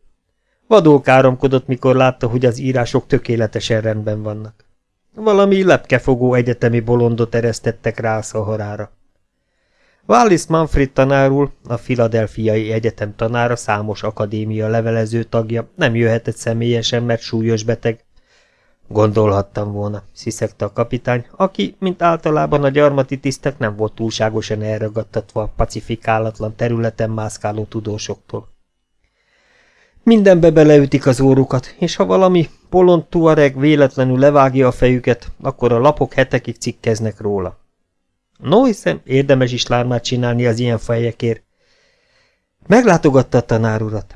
Vadul káromkodott, mikor látta, hogy az írások tökéletesen rendben vannak. Valami lepkefogó egyetemi bolondot eresztettek rá a szaharára. Wallis Manfred tanárul, a Filadelfiai Egyetem tanára, számos akadémia levelező tagja, nem jöhetett személyesen, mert súlyos beteg. Gondolhattam volna, sziszegte a kapitány, aki, mint általában a gyarmati tisztek, nem volt túlságosan elragadtatva a pacifikálatlan területen mászkáló tudósoktól. Mindenbe beleütik az órukat, és ha valami polont tuareg véletlenül levágja a fejüket, akkor a lapok hetekig cikkeznek róla. No, hiszem, érdemes is lármát csinálni az ilyen fejekért. Meglátogatta a tanár urat.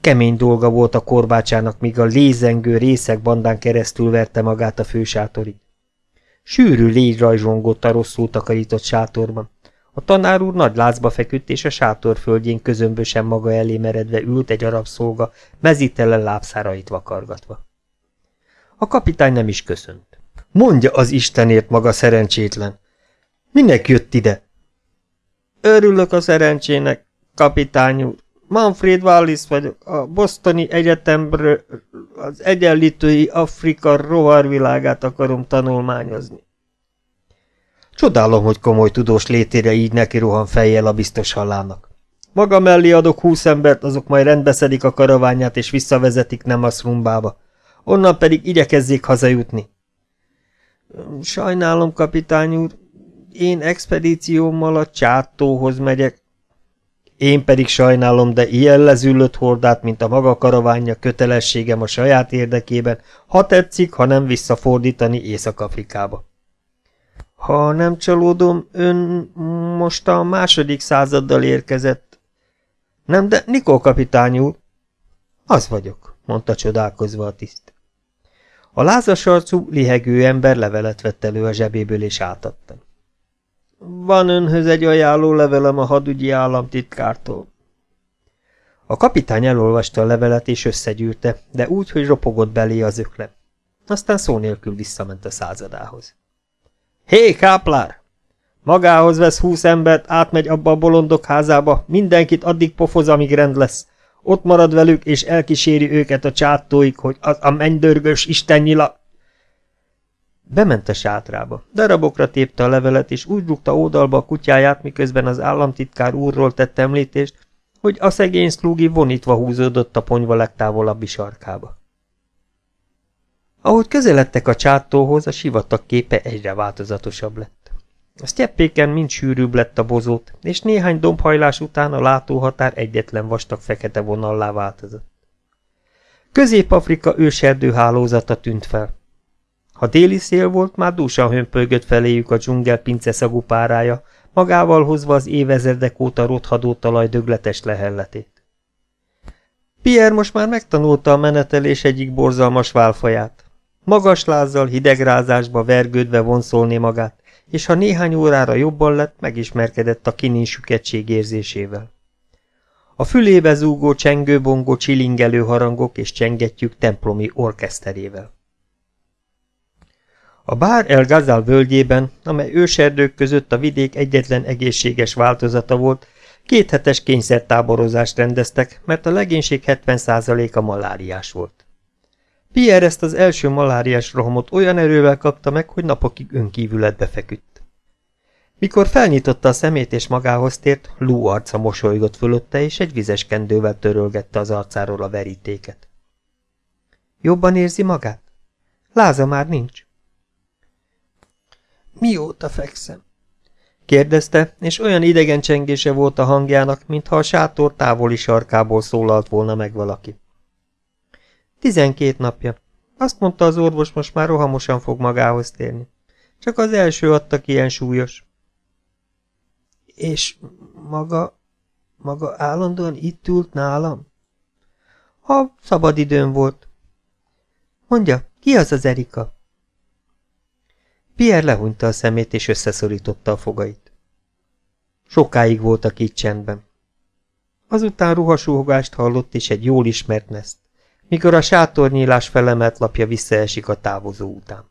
Kemény dolga volt a korbácsának, míg a lézengő részek bandán keresztül verte magát a fősátorig. Sűrű légy rajzsongott a rosszul takarított sátorban. A tanár úr nagy lázba feküdt, és a sátor földjén közömbösen maga elé meredve ült egy arab szolga, mezítelen lábszárait vakargatva. A kapitány nem is köszönt. Mondja az Istenért maga szerencsétlen! Minek jött ide? Örülök a szerencsének, kapitány úr. Manfred Wallis vagyok, a Bostoni Egyetemről az egyenlítői Afrika rovarvilágát akarom tanulmányozni. Csodálom, hogy komoly tudós létére így neki rohan fejjel a biztos hallának. Maga mellé adok húsz embert, azok majd rendbeszedik a karaványát és visszavezetik nem a szrumbába. Onnan pedig igyekezzék hazajutni. Sajnálom, kapitány úr, én expedíciómmal a csátóhoz megyek. Én pedig sajnálom, de ilyen lezüllött hordát, mint a maga karavánja kötelességem a saját érdekében, ha tetszik, ha nem visszafordítani Észak-Afrikába. Ha nem csalódom, ön most a második századdal érkezett. Nem, de Nikol kapitány úr. Az vagyok, mondta csodálkozva a tiszt. A lázas arcú, lihegő ember levelet vett elő a zsebéből és átadta. Van önhöz egy ajánló levelem a hadügyi államtitkártól. A kapitány elolvasta a levelet és összegyűrte, de úgy, hogy ropogott belé az ökle. Aztán szó nélkül visszament a századához. Hé, káplár! Magához vesz húsz embert, átmegy abba a bolondok házába, mindenkit addig pofoz, amíg rend lesz. Ott marad velük, és elkíséri őket a csátóig, hogy az a mennydörgős istennyila... Bement a sátrába, darabokra tépte a levelet, és úgy rúgta ódalba a kutyáját, miközben az államtitkár úrról tett említést, hogy a szegény szlúgi vonítva húzódott a ponyva legtávolabbi sarkába. Ahogy közeledtek a csátóhoz, a sivatag képe egyre változatosabb lett. A sztyeppéken mind sűrűbb lett a bozót, és néhány dombhajlás után a látóhatár egyetlen vastag fekete vonallá változott. Közép-Afrika őserdő hálózata tűnt fel. Ha déli szél volt, már dúsan hömpölygött feléjük a dzsungel szagú párája, magával hozva az évezredek óta rothadó talaj dögletes lehelletét. Pierre most már megtanulta a menetelés egyik borzalmas válfaját. Magas lázzal, hidegrázásba vergődve vonszolni magát, és ha néhány órára jobban lett, megismerkedett a kinin süketség érzésével. A fülébe zúgó csengőbongó csilingelő harangok és csengetjük templomi orkeszterével. A Bár el Gazal völgyében, amely őserdők között a vidék egyetlen egészséges változata volt, kéthetes kényszertáborozást rendeztek, mert a legénység 70%-a maláriás volt. Pierre ezt az első maláriás rohamot olyan erővel kapta meg, hogy napokig önkívületbe feküdt. Mikor felnyitotta a szemét és magához tért, Lú arca mosolygott fölötte, és egy vizes kendővel törölgette az arcáról a verítéket. Jobban érzi magát? Láza már nincs. Mióta fekszem? kérdezte, és olyan idegen csengése volt a hangjának, mintha a sátor távoli sarkából szólalt volna meg valaki. Tizenkét napja. Azt mondta az orvos, most már rohamosan fog magához térni. Csak az első adtak ilyen súlyos. És maga, maga állandóan itt ült nálam? Ha szabad időm volt. Mondja, ki az az Erika? Pierre lehúnyta a szemét és összeszorította a fogait. Sokáig voltak így csendben. Azután ruhasúhogást hallott és egy jól ismert neszt, mikor a sátornyílás felemelt lapja visszaesik a távozó után.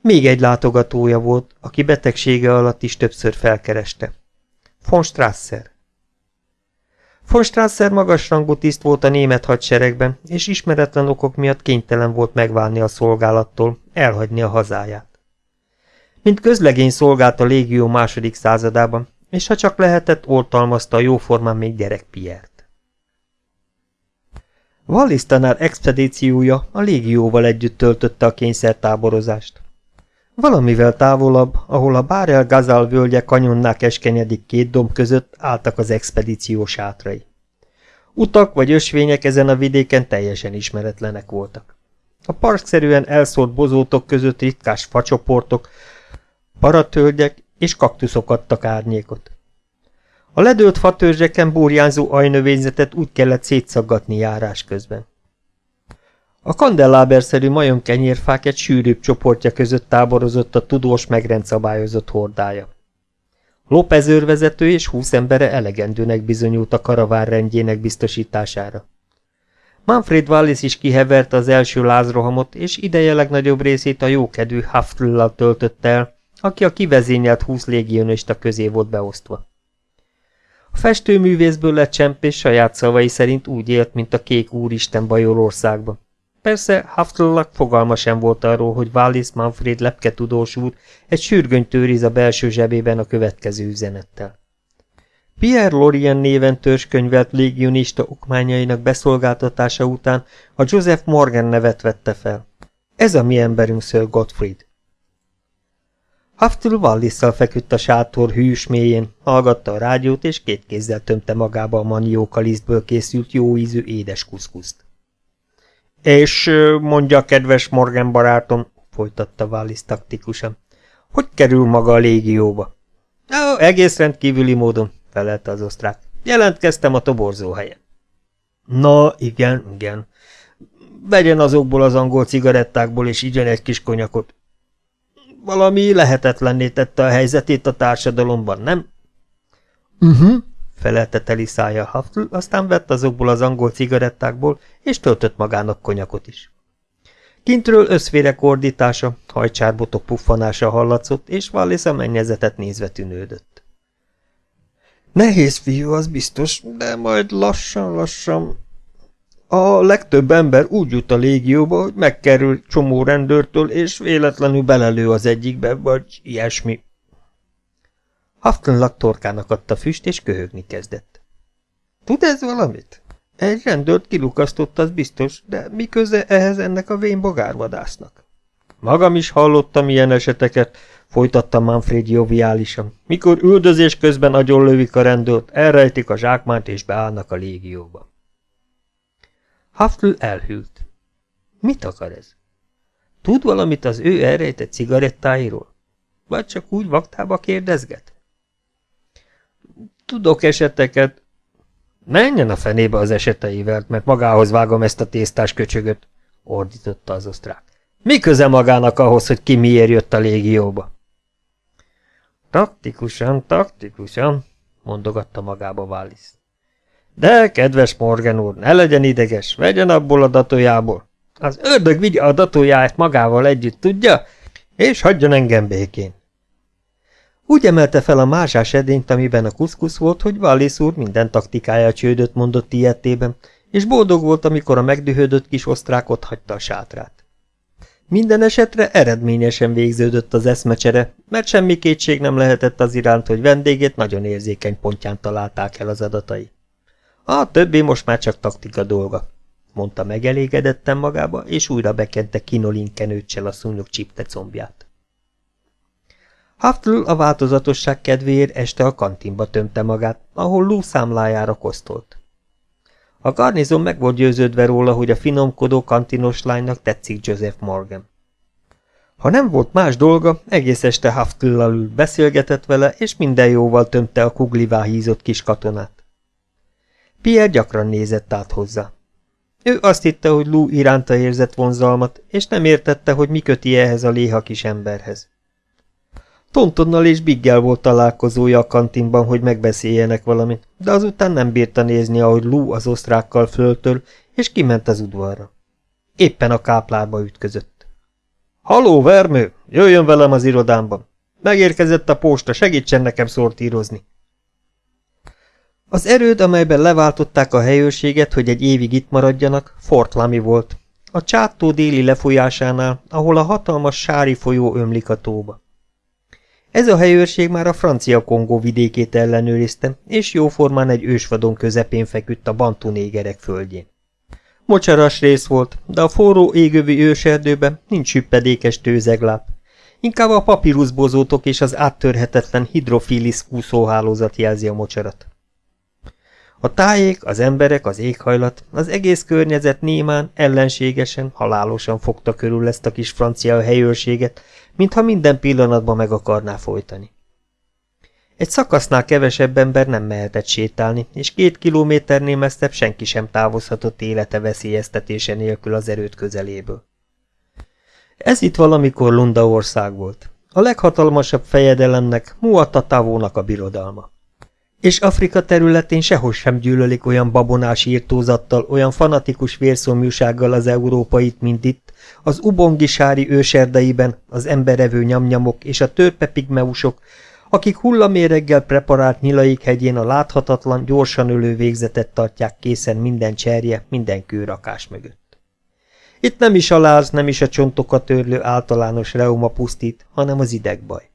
Még egy látogatója volt, aki betegsége alatt is többször felkereste. Von Strasser. Von Strasser magasrangú tiszt volt a német hadseregben, és ismeretlen okok miatt kénytelen volt megválni a szolgálattól, elhagyni a hazáját. Mint közlegény szolgált a légió második századában, és ha csak lehetett, oltalmazta a jóformán még gyerek Piert. Wallis tanár expedíciója a légióval együtt töltötte a kényszertáborozást. Valamivel távolabb, ahol a Bárel Gazal völgye kanyonnák keskenyedik két domb között álltak az expedíció sátrai. Utak vagy ösvények ezen a vidéken teljesen ismeretlenek voltak. A parkszerűen elszólt bozótok között ritkás facsoportok, paratölgyek és kaktuszok adtak árnyékot. A ledőlt fatörzseken burjánzó ajnövényzetet úgy kellett szétszaggatni járás közben. A kandelláberszerű majomkenyérfák egy sűrűbb csoportja között táborozott a tudós megrendszabályozott hordája. López őrvezető és húsz embere elegendőnek bizonyult a karavár rendjének biztosítására. Manfred Wallis is kiheverte az első lázrohamot, és ideje legnagyobb részét a jókedvű Haftlal töltötte el, aki a kivezényelt húsz légionista közé volt beosztva. A festőművészből lett csempés saját szavai szerint úgy élt, mint a kék úristen Bajorországban. Persze Haftlak fogalma sem volt arról, hogy Wallis Manfred lepke tudós úr egy sürgönyt őriz a belső zsebében a következő üzenettel. Pierre Lorien néven törzskönyvelt légionista okmányainak beszolgáltatása után a Joseph Morgan nevet vette fel. Ez a mi emberünk Sir Gottfried. Haftul Wallisszal feküdt a sátor hűs mélyén, hallgatta a rádiót, és két kézzel tömte magába a manióka lisztből készült jó ízű édes kuszkuszt. És mondja, kedves Morgan barátom, folytatta Wallis taktikusan, hogy kerül maga a légióba? Ó, egész rendkívüli módon, felelte az osztrák. Jelentkeztem a toborzó helyen. Na, igen, igen. Vegyen azokból az angol cigarettákból, és igyen egy kis konyakot. Valami lehetetlenné tette a helyzetét a társadalomban, nem? Uh mhm. -huh, felelte teli szája Haftl, aztán vett azokból az angol cigarettákból, és töltött magának konyakot is. Kintről összvérek ordítása, hajcsárbotok puffanása hallatszott, és Wallis a mennyezetet nézve tűnődött. Nehéz fiú, az biztos, de majd lassan-lassan... A legtöbb ember úgy jut a légióba, hogy megkerül csomó rendőrtől, és véletlenül belelő az egyikbe, vagy ilyesmi. Haftonlag torkának adta füst, és köhögni kezdett. Tud ez valamit? Egy rendőrt kilukasztott, az biztos, de mi köze ehhez ennek a vén bogárvadásznak? Magam is hallottam ilyen eseteket, folytatta Manfred joviálisan. Mikor üldözés közben agyonlövik a rendőrt, elrejtik a zsákmányt és beállnak a légióba. Haftl elhűlt. Mit akar ez? Tud valamit az ő elrejtett cigarettáiról? Vagy csak úgy vaktába kérdezget? Tudok eseteket. Menjen a fenébe az eseteivel, mert magához vágom ezt a tésztás köcsögöt, ordította az osztrák. Mi köze magának ahhoz, hogy ki miért jött a légióba? Taktikusan, taktikusan, mondogatta magába Wallis. De, kedves Morgan úr, ne legyen ideges, vegyen abból a datójából. Az ördög vigye a datójáját magával együtt, tudja? És hagyjon engem békén. Úgy emelte fel a másás edényt, amiben a kuszkusz volt, hogy Wallis úr minden taktikája csődöt mondott ilyetében, és boldog volt, amikor a megdühödött kis osztrák ott hagyta a sátrát. Minden esetre eredményesen végződött az eszmecsere, mert semmi kétség nem lehetett az iránt, hogy vendégét nagyon érzékeny pontján találták el az adatai. A többi most már csak taktika dolga, mondta megelégedetten magába, és újra bekente kinolin kenőccsel a szúnyog csipte combját. Haftl a változatosság kedvéért este a kantinba tömte magát, ahol Lou számlájára kosztolt. A garnizon meg volt győződve róla, hogy a finomkodó kantinos lánynak tetszik Joseph Morgan. Ha nem volt más dolga, egész este Haftl-lal ült, beszélgetett vele, és minden jóval tömte a kuglivá hízott kis katonát. Pierre gyakran nézett át hozzá. Ő azt hitte, hogy Lou iránta érzett vonzalmat, és nem értette, hogy mi köti ehhez a léha kis emberhez. Tontonnal és Biggel volt találkozója a kantinban, hogy megbeszéljenek valamit, de azután nem bírta nézni, ahogy Lou az osztrákkal föltől, és kiment az udvarra. Éppen a káplárba ütközött. – Haló, vermő! Jöjjön velem az irodámban! Megérkezett a posta, segítsen nekem szortírozni! Az erőd, amelyben leváltották a helyőrséget, hogy egy évig itt maradjanak, Fort Lamy volt, a csátó déli lefolyásánál, ahol a hatalmas sári folyó ömlik a tóba. Ez a helyőrség már a francia Kongó vidékét ellenőrizte, és jóformán egy ősvadon közepén feküdt a bantu négerek földjén. Mocsaras rész volt, de a forró égövi őserdőben nincs hüppedékes tőzegláp. Inkább a papíruszbozótok és az áttörhetetlen hidrofilis úszóhálózat jelzi a mocsarat. A tájék, az emberek, az éghajlat, az egész környezet némán, ellenségesen, halálosan fogta körül ezt a kis francia helyőrséget, mintha minden pillanatban meg akarná folytani. Egy szakasznál kevesebb ember nem mehetett sétálni, és két kilométernél messzebb senki sem távozhatott élete veszélyeztetése nélkül az erőt közeléből. Ez itt valamikor Lunda ország volt. A leghatalmasabb fejedelemnek, Muatatavónak a birodalma. És Afrika területén sehol sem gyűlölik olyan babonás írtózattal, olyan fanatikus vérszomjúsággal az európait, mint itt, az ubongisári őserdeiben az emberevő nyamnyamok és a törpepigmeusok, akik hullaméreggel preparált nyilaik hegyén a láthatatlan, gyorsan ölő végzetet tartják készen minden cserje, minden kőrakás mögött. Itt nem is a láz, nem is a csontokat törlő általános reuma pusztít, hanem az idegbaj.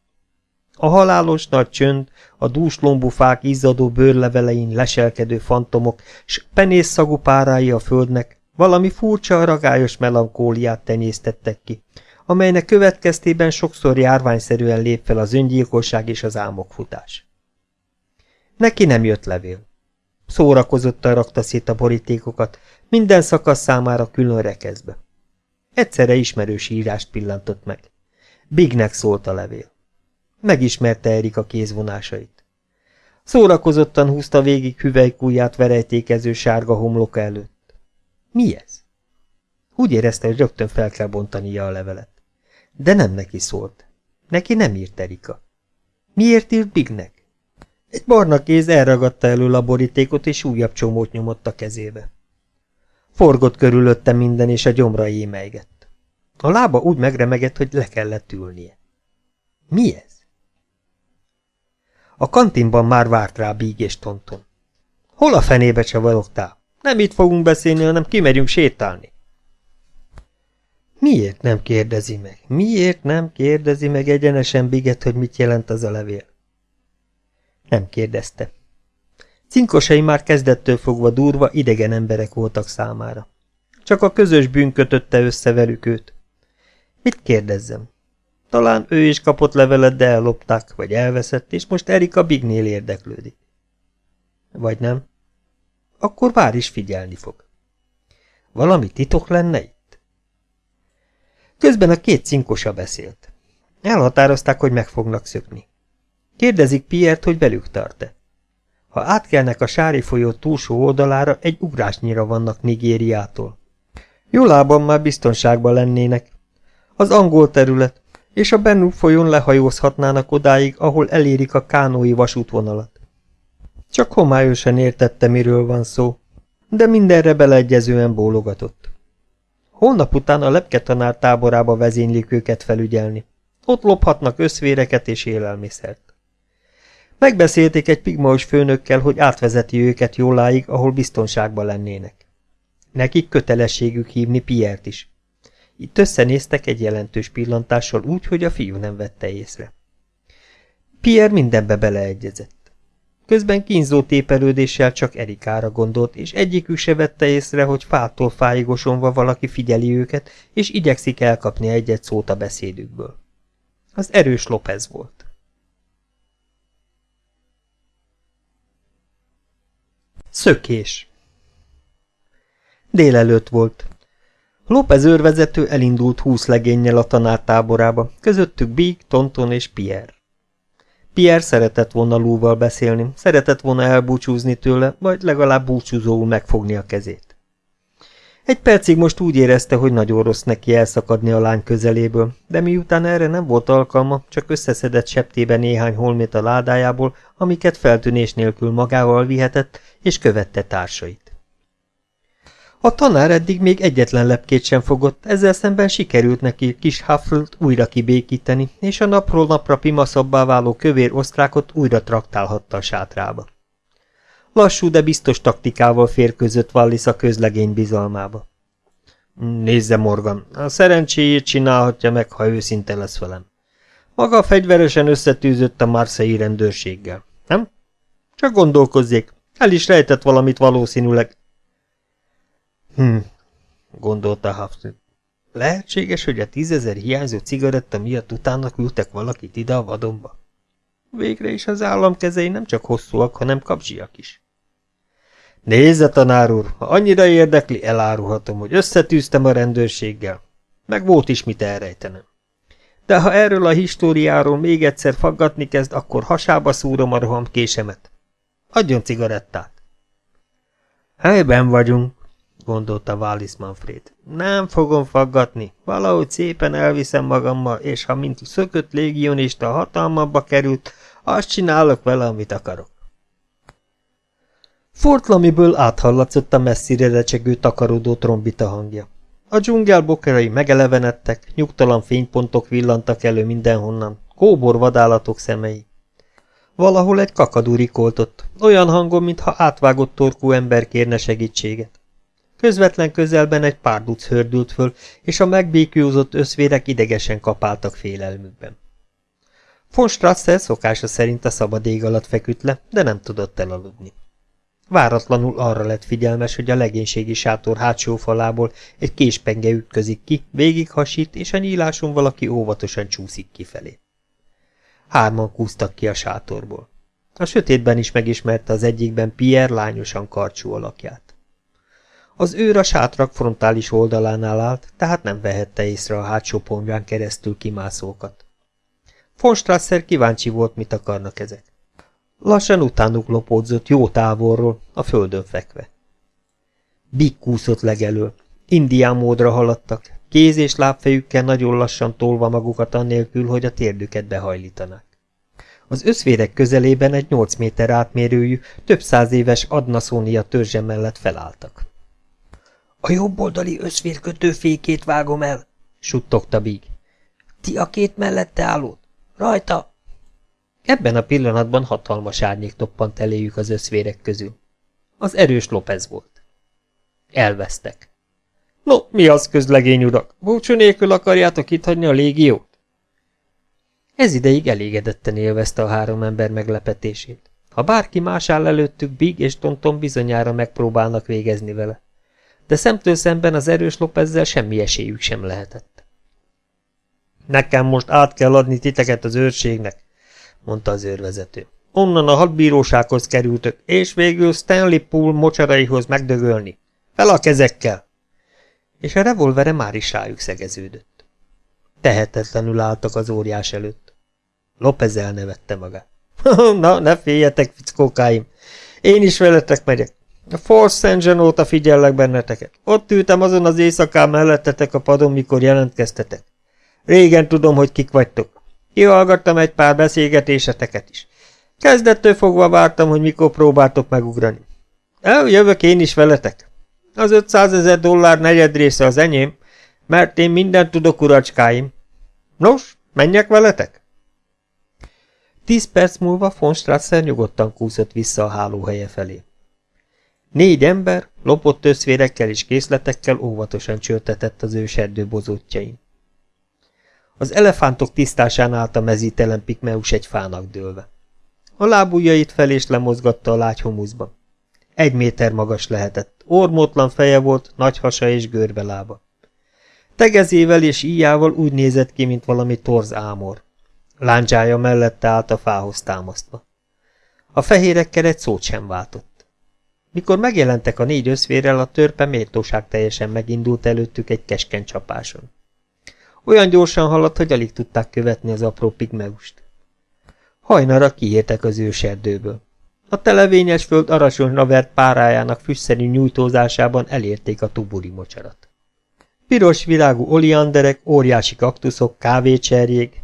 A halálos nagy csönd, a dús lombufák izzadó bőrlevelein leselkedő fantomok, s penészszagú párái a földnek valami furcsa, ragályos melankóliát tenyésztettek ki, amelynek következtében sokszor járványszerűen lép fel az öngyilkosság és az álmokfutás. Neki nem jött levél. Szórakozottan rakta szét a borítékokat, minden szakasz számára külön rekezbe. Egyszerre ismerős írást pillantott meg. Bignek szólt a levél. Megismerte Erika kézvonásait. Szórakozottan húzta végig hüvelykújját verejtékező sárga homloka előtt. Mi ez? Úgy érezte, hogy rögtön fel kell bontania a levelet. De nem neki szólt. Neki nem írt Erika. Miért írt Bignek? Egy barna kéz elragadta elő a borítékot, és újabb csomót nyomott a kezébe. Forgott körülötte minden, és a gyomra émeigett. A lába úgy megremegett, hogy le kellett ülnie. Mi ez? A kantinban már várt rá Bíg és Tonton. Hol a fenébe csavarogtál? Nem itt fogunk beszélni, hanem kimegyünk sétálni. Miért nem kérdezi meg? Miért nem kérdezi meg egyenesen Biget, hogy mit jelent az a levél? Nem kérdezte. Cinkosai már kezdettől fogva durva, idegen emberek voltak számára. Csak a közös bűn kötötte össze velük őt. Mit kérdezzem? Talán ő is kapott levelet, de ellopták, vagy elveszett, és most Erika Bignél érdeklődik. Vagy nem? Akkor vár is figyelni fog. Valami titok lenne itt? Közben a két cinkosa beszélt. Elhatározták, hogy meg fognak szökni. Kérdezik Piert, hogy velük tart-e. Ha átkelnek a Sári folyó túlsó oldalára, egy ugrásnyira vannak Nigériától. Jólában már biztonságban lennének. Az angol terület, és a Bennu folyón lehajózhatnának odáig, ahol elérik a kánói vasútvonalat. Csak homályosan értette, miről van szó, de mindenre beleegyezően bólogatott. Holnap után a lepketanár táborába vezénylik őket felügyelni. Ott lophatnak összvéreket és élelmiszert. Megbeszélték egy pigmaus főnökkel, hogy átvezeti őket jóláig, ahol biztonságban lennének. Nekik kötelességük hívni Piert is. Itt összenéztek egy jelentős pillantással úgy, hogy a fiú nem vette észre. Pierre mindenbe beleegyezett. Közben kínzó tépelődéssel csak Erikára gondolt, és egyikük se vette észre, hogy fától fájigosonva valaki figyeli őket, és igyekszik elkapni egyet szót a beszédükből. Az erős López volt. Szökés Délelőtt volt. López őrvezető elindult húsz legénnyel a tanártáborába, közöttük Big, Tonton és Pierre. Pierre szeretett volna Lúval beszélni, szeretett volna elbúcsúzni tőle, vagy legalább búcsúzóul megfogni a kezét. Egy percig most úgy érezte, hogy nagyon rossz neki elszakadni a lány közeléből, de miután erre nem volt alkalma, csak összeszedett septébe néhány holmét a ládájából, amiket feltűnés nélkül magával vihetett, és követte társait. A tanár eddig még egyetlen lepkét sem fogott, ezzel szemben sikerült neki kis Hufflet újra kibékíteni, és a napról napra pimaszabbá váló kövér osztrákot újra traktálhatta a sátrába. Lassú, de biztos taktikával férközött Wallis a közlegény bizalmába. Nézze, Morgan, a szerencséjét csinálhatja meg, ha őszinte lesz velem. Maga fegyveresen összetűzött a Marseille rendőrséggel, nem? Csak gondolkozzék, el is rejtett valamit valószínűleg, Hm, gondolta Hafner. Lehetséges, hogy a tízezer hiányzó cigaretta miatt utána küldtek valakit ide a vadonba. Végre is az állam kezei nem csak hosszúak, hanem kapzsiak is. Nézze, tanár úr, ha annyira érdekli, elárulhatom, hogy összetűztem a rendőrséggel. Meg volt is mit elrejtenem. De ha erről a históriáról még egyszer faggatni kezd, akkor hasába szúrom a roham késemet. Adjon cigarettát. Helyben vagyunk, gondolta Wallis Manfred. Nem fogom faggatni, valahogy szépen elviszem magammal, és ha mint szökött légionista hatalmabba került, azt csinálok vele, amit akarok. Fort Lamiből áthallatszott a messzire recsegő takarodó trombita hangja. A dzsungel bokerai megelevenedtek, nyugtalan fénypontok villantak elő mindenhonnan, kóbor vadállatok szemei. Valahol egy kakadú rikoltott, olyan hangon, mintha átvágott torkú ember kérne segítséget. Közvetlen közelben egy párduc hördült föl, és a megbékjózott összvérek idegesen kapáltak félelmükben. Von Strasser szokása szerint a szabad ég alatt feküdt le, de nem tudott elaludni. Váratlanul arra lett figyelmes, hogy a legénységi sátor hátsó falából egy késpenge ütközik ki, végighasít, és a nyíláson valaki óvatosan csúszik kifelé. Hárman kúztak ki a sátorból. A sötétben is megismerte az egyikben Pierre lányosan karcsú alakját. Az őr a sátrak frontális oldalánál állt, tehát nem vehette észre a hátsó ponyván keresztül kimászókat. Von Strasser kíváncsi volt, mit akarnak ezek. Lassan utánuk lopódzott jó távolról, a földön fekve. Big kúszott legelől. Indián módra haladtak, kéz és lábfejükkel nagyon lassan tolva magukat annélkül, hogy a térdüket behajlítanák. Az összvérek közelében egy nyolc méter átmérőjű, több száz éves adnaszónia törzse mellett felálltak. A jobboldali összvérkötő fékét vágom el, suttogta Big. Ti a két mellette állót? Rajta! Ebben a pillanatban hatalmas árnyék toppant eléjük az összvérek közül. Az erős López volt. Elvesztek. No, mi az, közlegény urak? Búcsú nélkül akarjátok itt hagyni a légiót? Ez ideig elégedetten élvezte a három ember meglepetését. Ha bárki más áll előttük, Big és Tonton bizonyára megpróbálnak végezni vele de szemtől szemben az erős Lopezzel semmi esélyük sem lehetett. Nekem most át kell adni titeket az őrségnek, mondta az őrvezető. Onnan a hadbírósághoz kerültök, és végül Stanley Pool mocsaraihoz megdögölni. Fel a kezekkel! És a revolvere már is rájuk szegeződött. Tehetetlenül álltak az óriás előtt. Lopez elnevette magát. <laughs> Na, ne féljetek, fickókáim! Én is veletek megyek. A Force Engine óta figyellek benneteket. Ott ültem azon az éjszakán mellettetek a padon, mikor jelentkeztetek. Régen tudom, hogy kik vagytok. Kihallgattam egy pár beszélgetéseteket is. Kezdettől fogva vártam, hogy mikor próbáltok megugrani. Eljövök én is veletek. Az 500 ezer dollár negyed része az enyém, mert én mindent tudok, uracskáim. Nos, menjek veletek? Tíz perc múlva von Strasser nyugodtan kúszott vissza a hálóhelye felé. Négy ember, lopott összvérekkel és készletekkel óvatosan csörtetett az őserdő bozótjain. Az elefántok tisztásán állt a mezítelen pikmeus egy fának dőlve. A lábujjait fel és lemozgatta a lágy humuszba. Egy méter magas lehetett, ormótlan feje volt, nagy hasa és görbe lába. Tegezével és íjával úgy nézett ki, mint valami torz ámor. Láncsája mellette állt a fához támasztva. A fehérekkel egy szót sem váltott. Mikor megjelentek a négy összvérrel, a törpe méltóság teljesen megindult előttük egy keskeny csapáson. Olyan gyorsan haladt, hogy alig tudták követni az apró pigmeust. Hajnara kiértek az őserdőből. A televényes föld arasonyra vert párájának füstszerű nyújtózásában elérték a tuburi mocsarat. Piros virágú olianderek, óriási kaktuszok, kávécserjék,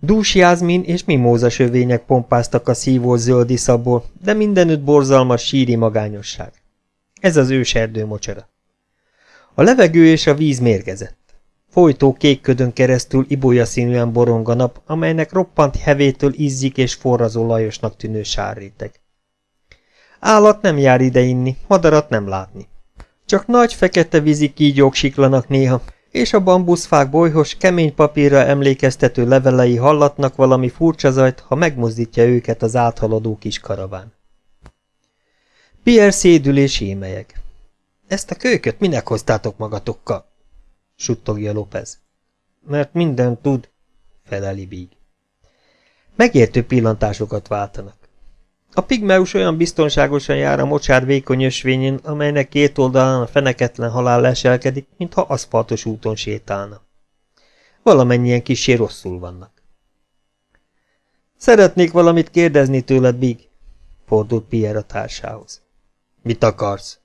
dús jázmin és mimóza sövények pompáztak a szívó zöld iszabból, de mindenütt borzalmas síri magányosság. Ez az őserdő mocsara. A levegő és a víz mérgezett. Folytó kék ködön keresztül ibolya színűen borong a nap, amelynek roppant hevétől izzik és forrazó lajosnak tűnő sárréteg. Állat nem jár ide inni, madarat nem látni. Csak nagy fekete vízi kígyók siklanak néha, és a bambuszfák bolyhos, kemény papírra emlékeztető levelei hallatnak valami furcsa zajt, ha megmozdítja őket az áthaladó kis karaván. Pierre szédül és émelyeg. Ezt a kölyköt minek hoztátok magatokkal? suttogja López. Mert minden tud, feleli Bíg. Megértő pillantásokat váltanak. A pigmeus olyan biztonságosan jár a mocsár vékony ösvényén, amelynek két oldalán a feneketlen halál leselkedik, mintha aszfaltos úton sétálna. Valamennyien kisé rosszul vannak. Szeretnék valamit kérdezni tőled, Big, fordult Pierre a társához. Mit akarsz?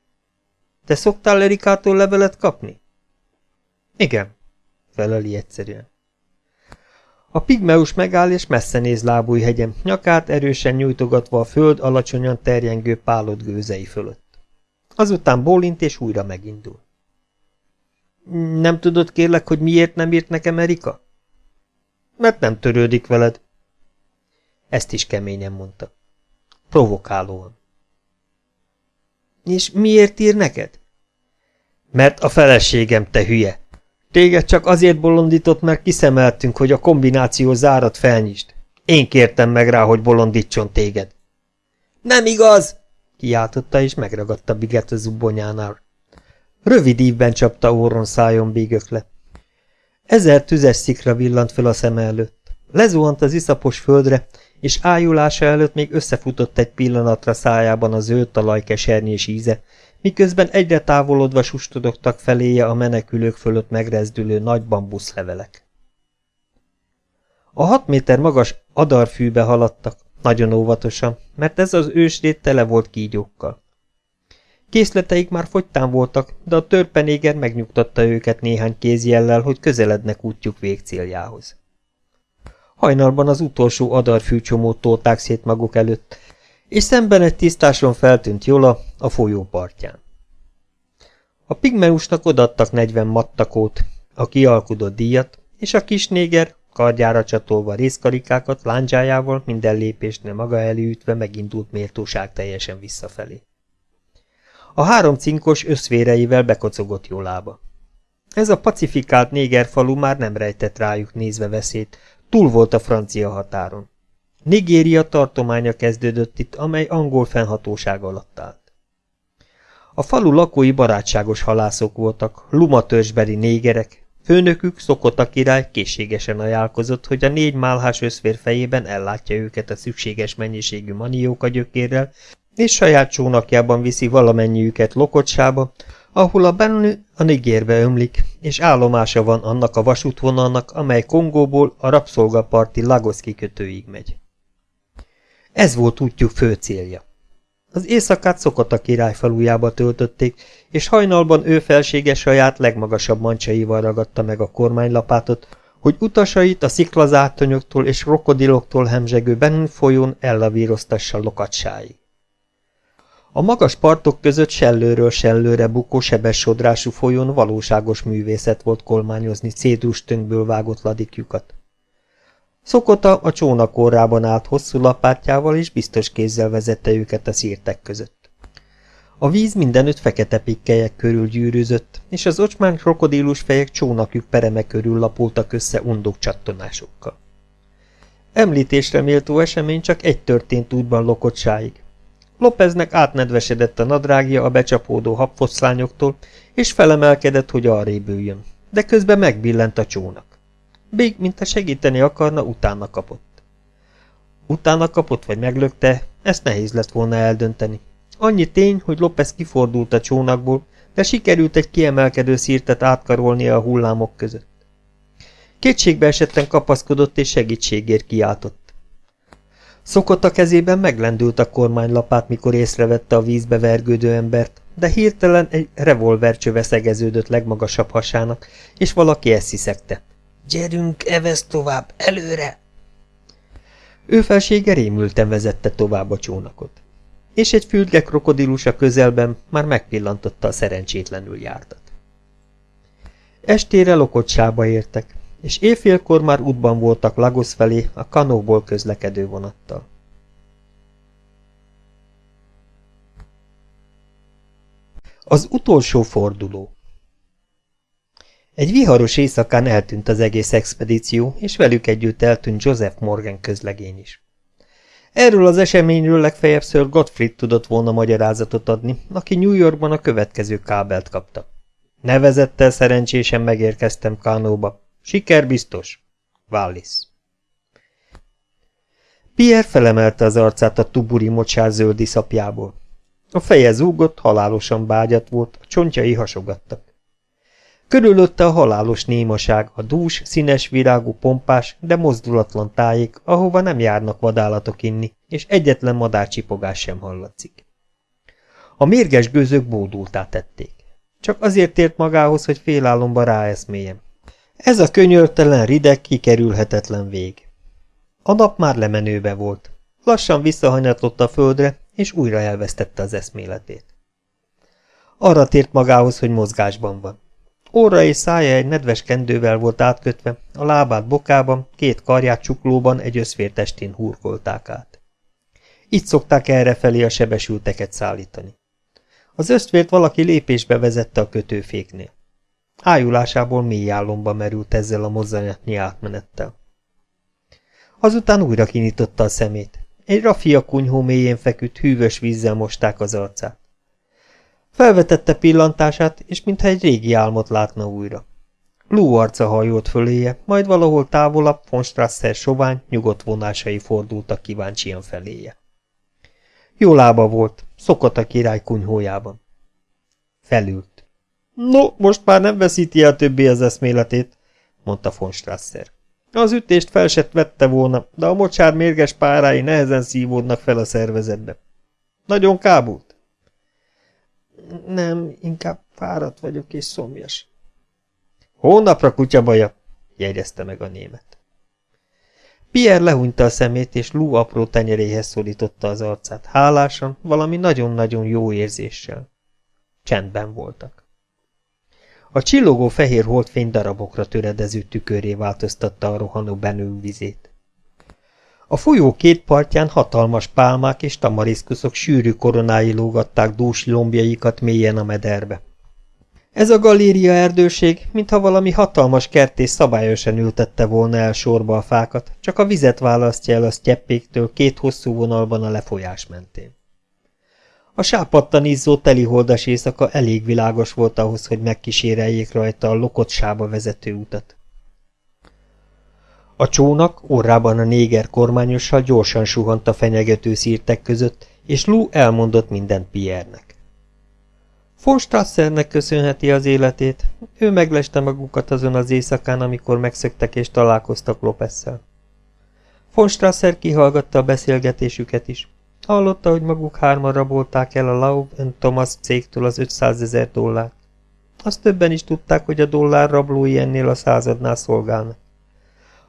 Te szoktál Erikától levelet kapni? Igen, feleli egyszerűen. A pigmeus megáll és messze néz lábújhegyem, nyakát erősen nyújtogatva a föld alacsonyan terjengő pálott gőzei fölött. Azután bólint és újra megindul. Nem tudod kérlek, hogy miért nem írt nekem Erika? Mert nem törődik veled. Ezt is keményen mondta. Provokálóan. És miért ír neked? Mert a feleségem, te hülye! Téged csak azért bolondított, mert kiszemeltünk, hogy a kombináció zárat felnyisd. Én kértem meg rá, hogy bolondítson téged. Nem igaz! kiáltotta, és megragadta Biget a zubonyánál. Rövid ívben csapta orron szájon bígökle. Ezer tüzes szikra villant fel a szem előtt. Lezuhant az iszapos földre, és ájulása előtt még összefutott egy pillanatra szájában a zöld talaj kesernyés íze, miközben egyre távolodva sustodogtak feléje a menekülők fölött megrezdülő nagy bambuszlevelek. A hat méter magas adarfűbe haladtak, nagyon óvatosan, mert ez az ősrét tele volt kígyókkal. Készleteik már fogytán voltak, de a törpenéger megnyugtatta őket néhány kézjellel, hogy közelednek útjuk végcéljához. Hajnalban az utolsó adarfűcsomót tolták szét maguk előtt, és szemben egy tisztáson feltűnt Jola a folyó partján. A pigmeusnak odattak negyven mattakót, a kialkudott díjat, és a kis néger, kardjára csatolva részkarikákat lándzsájával minden lépésnél maga elé ütve megindult méltóság teljesen visszafelé. A három cinkos összvéreivel bekocogott Jolába. Ez a pacifikált néger falu már nem rejtett rájuk nézve veszélyt, túl volt a francia határon. Nigéria tartománya kezdődött itt, amely angol fennhatóság alatt állt. A falu lakói barátságos halászok voltak, lumatörzsbeli négerek, főnökük, Szokota király készségesen ajánlkozott, hogy a négy málhás összfér fejében ellátja őket a szükséges mennyiségű manióka gyökérrel, és saját csónakjában viszi valamennyiüket Lokocsába, ahol a Bennu a Nigérbe ömlik, és állomása van annak a vasútvonalnak, amely Kongóból a rabszolgaparti Lagos kikötőig megy. Ez volt útjuk fő célja. Az éjszakát szokott a király falujába töltötték, és hajnalban ő felsége saját legmagasabb mancsaival ragadta meg a kormánylapátot, hogy utasait a sziklazátonyoktól és krokodiloktól hemzsegő Benin folyón ellavíroztassa lokatsáig. A magas partok között sellőről sellőre bukó sebes sodrású folyón valóságos művészet volt kolmányozni cédrus tönkből vágott ladikjukat. Szokota a csónakorrában állt hosszú lapátjával, és biztos kézzel vezette őket a szírtek között. A víz mindenütt fekete pikkelyek körül gyűrűzött, és az ocsmán krokodílus fejek csónakjuk pereme körül lapultak össze undok csattonásokkal. Említésre méltó esemény csak egy történt útban lokottsáig. Lopeznek átnedvesedett a nadrágja a becsapódó habfoszlányoktól, és felemelkedett, hogy arrébb üljön, de közben megbillent a csónak. Big, a segíteni akarna, utána kapott. Utána kapott vagy meglökte, ezt nehéz lett volna eldönteni. Annyi tény, hogy López kifordult a csónakból, de sikerült egy kiemelkedő szírtet átkarolnia a hullámok között. Kétségbe esetten kapaszkodott és segítségért kiáltott. Szokott a kezében meglendült a kormánylapát, mikor észrevette a vízbe vergődő embert, de hirtelen egy revolvercsöve szegeződött legmagasabb hasának, és valaki ezt hiszegte. Gyerünk, evesz tovább, előre! Ő felsége rémülten vezette tovább a csónakot. És egy fülge krokodilus a közelben már megpillantotta a szerencsétlenül jártat. Estére lokocsába értek, és éjfélkor már útban voltak Lagos felé a kanóból közlekedő vonattal. Az utolsó forduló Egy viharos éjszakán eltűnt az egész expedíció, és velük együtt eltűnt Joseph Morgan közlegény is. Erről az eseményről legfeljebb Sir Gottfried tudott volna magyarázatot adni, aki New Yorkban a következő kábelt kapta. Nevezettel szerencsésen megérkeztem Kánóba. Siker biztos. Wallis. Pierre felemelte az arcát a tuburi mocsár zöldi szapjából. A feje zúgott, halálosan bágyat volt, a csontjai hasogattak. Körülötte a halálos némaság, a dús, színes virágú pompás, de mozdulatlan tájék, ahova nem járnak vadállatok inni, és egyetlen madárcsipogás sem hallatszik. A mérges gőzök bódultá tették. Csak azért ért magához, hogy félálomba ráeszméljen. Ez a könyörtelen, rideg, kikerülhetetlen vég. A nap már lemenőbe volt. Lassan visszahanyatlott a földre, és újra elvesztette az eszméletét. Arra tért magához, hogy mozgásban van. Óra és szája egy nedves kendővel volt átkötve, a lábát bokában, két karját csuklóban egy összvértestén hurkolták át. Így szokták errefelé a sebesülteket szállítani. Az ösztvért valaki lépésbe vezette a kötőféknél. Ájulásából mély álomba merült ezzel a mozzanatnyi átmenettel. Azután újra kinyitotta a szemét. Egy rafia kunyhó mélyén feküdt hűvös vízzel mosták az arcát. Felvetette pillantását, és mintha egy régi álmot látna újra. Lú arca hajolt föléje, majd valahol távolabb von Strasser sovány, nyugodt vonásai fordultak kíváncsian feléje. Jó lába volt, szokott a király kunyhójában. Felült. No, most már nem veszíti el többé az eszméletét, mondta von Strasser. Az ütést fel vette volna, de a mocsár mérges párái nehezen szívódnak fel a szervezetbe. Nagyon kábult? Nem, inkább fáradt vagyok és szomjas. Hónapra kutyabaja, jegyezte meg a német. Pierre lehúnyta a szemét, és Lou apró tenyeréhez szorította az arcát, hálásan, valami nagyon-nagyon jó érzéssel. Csendben voltak. A csillogó fehér holdfény darabokra töredező tüköré változtatta a rohanó benő vizét. A folyó két partján hatalmas pálmák és tamariszkuszok sűrű koronái lógatták dús lombjaikat mélyen a mederbe. Ez a galéria erdőség, mintha valami hatalmas kertész szabályosan ültette volna el sorba a fákat, csak a vizet választja el a sztyeppéktől két hosszú vonalban a lefolyás mentén. A sápadtan izzó teliholdas éjszaka elég világos volt ahhoz, hogy megkíséreljék rajta a lokott sába vezető utat. A csónak orrában a néger kormányossal gyorsan suhant a fenyegető szírtek között, és Lou elmondott mindent Pierre-nek. Von Strassernek köszönheti az életét, ő megleste magukat azon az éjszakán, amikor megszöktek és találkoztak Lopesszel. Von Strasser kihallgatta a beszélgetésüket is. Hallotta, hogy maguk hárman rabolták el a Laub Thomas cégtől az 500 ezer dollárt. Azt többen is tudták, hogy a dollár rablói ennél a századnál szolgálnak.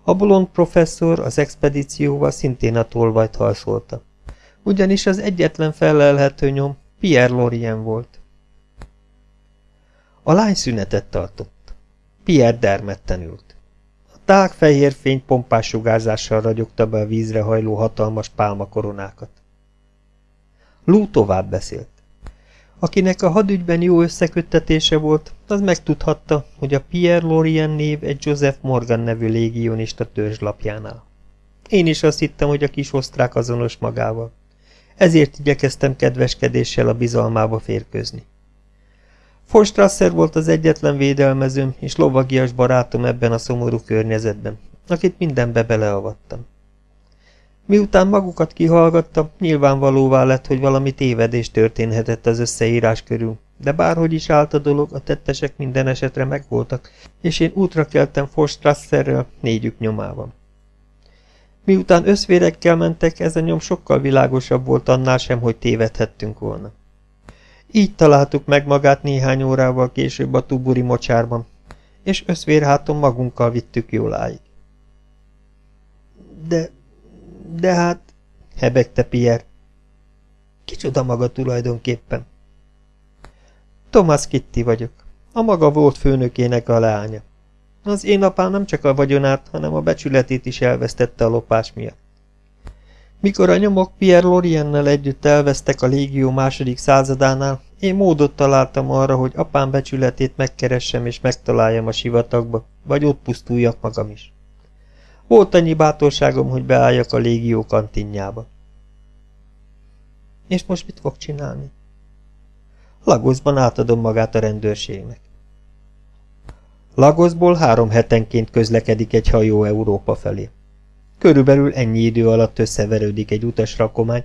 A bolond professzor az expedícióval szintén a tolvajt halszolta. Ugyanis az egyetlen felelhető nyom Pierre Lorien volt. A lány szünetet tartott. Pierre dermedten ült. A tág fehér fény pompás sugárzással ragyogta be a vízre hajló hatalmas pálmakoronákat. Lú tovább beszélt. Akinek a hadügyben jó összeköttetése volt, az megtudhatta, hogy a Pierre Lorien név egy Joseph Morgan nevű légionista törzslapjánál. Én is azt hittem, hogy a kis osztrák azonos magával. Ezért igyekeztem kedveskedéssel a bizalmába férkőzni. Forstrasser volt az egyetlen védelmezőm és lovagias barátom ebben a szomorú környezetben, akit mindenbe beleavattam. Miután magukat kihallgattam, nyilvánvalóvá lett, hogy valami tévedés történhetett az összeírás körül, de bárhogy is állt a dolog, a tettesek minden esetre megvoltak, és én útra keltem Forstrasserrel négyük nyomában. Miután összvérekkel mentek, ez a nyom sokkal világosabb volt annál sem, hogy tévedhettünk volna. Így találtuk meg magát néhány órával később a tuburi mocsárban, és összvérháton magunkkal vittük jóláig. De, de hát, hebegte Pierre. Kicsoda maga tulajdonképpen? Thomas Kitty vagyok, a maga volt főnökének a leánya. Az én apám nem csak a vagyonát, hanem a becsületét is elvesztette a lopás miatt. Mikor a nyomok Pierre Loriennel együtt elvesztek a légió második századánál, én módot találtam arra, hogy apám becsületét megkeressem és megtaláljam a sivatagba, vagy ott pusztuljak magam is. Volt annyi bátorságom, hogy beálljak a légió kantinjába. És most mit fog csinálni? Lagoszban átadom magát a rendőrségnek. Lagoszból három hetenként közlekedik egy hajó Európa felé. Körülbelül ennyi idő alatt összeverődik egy utasrakomány,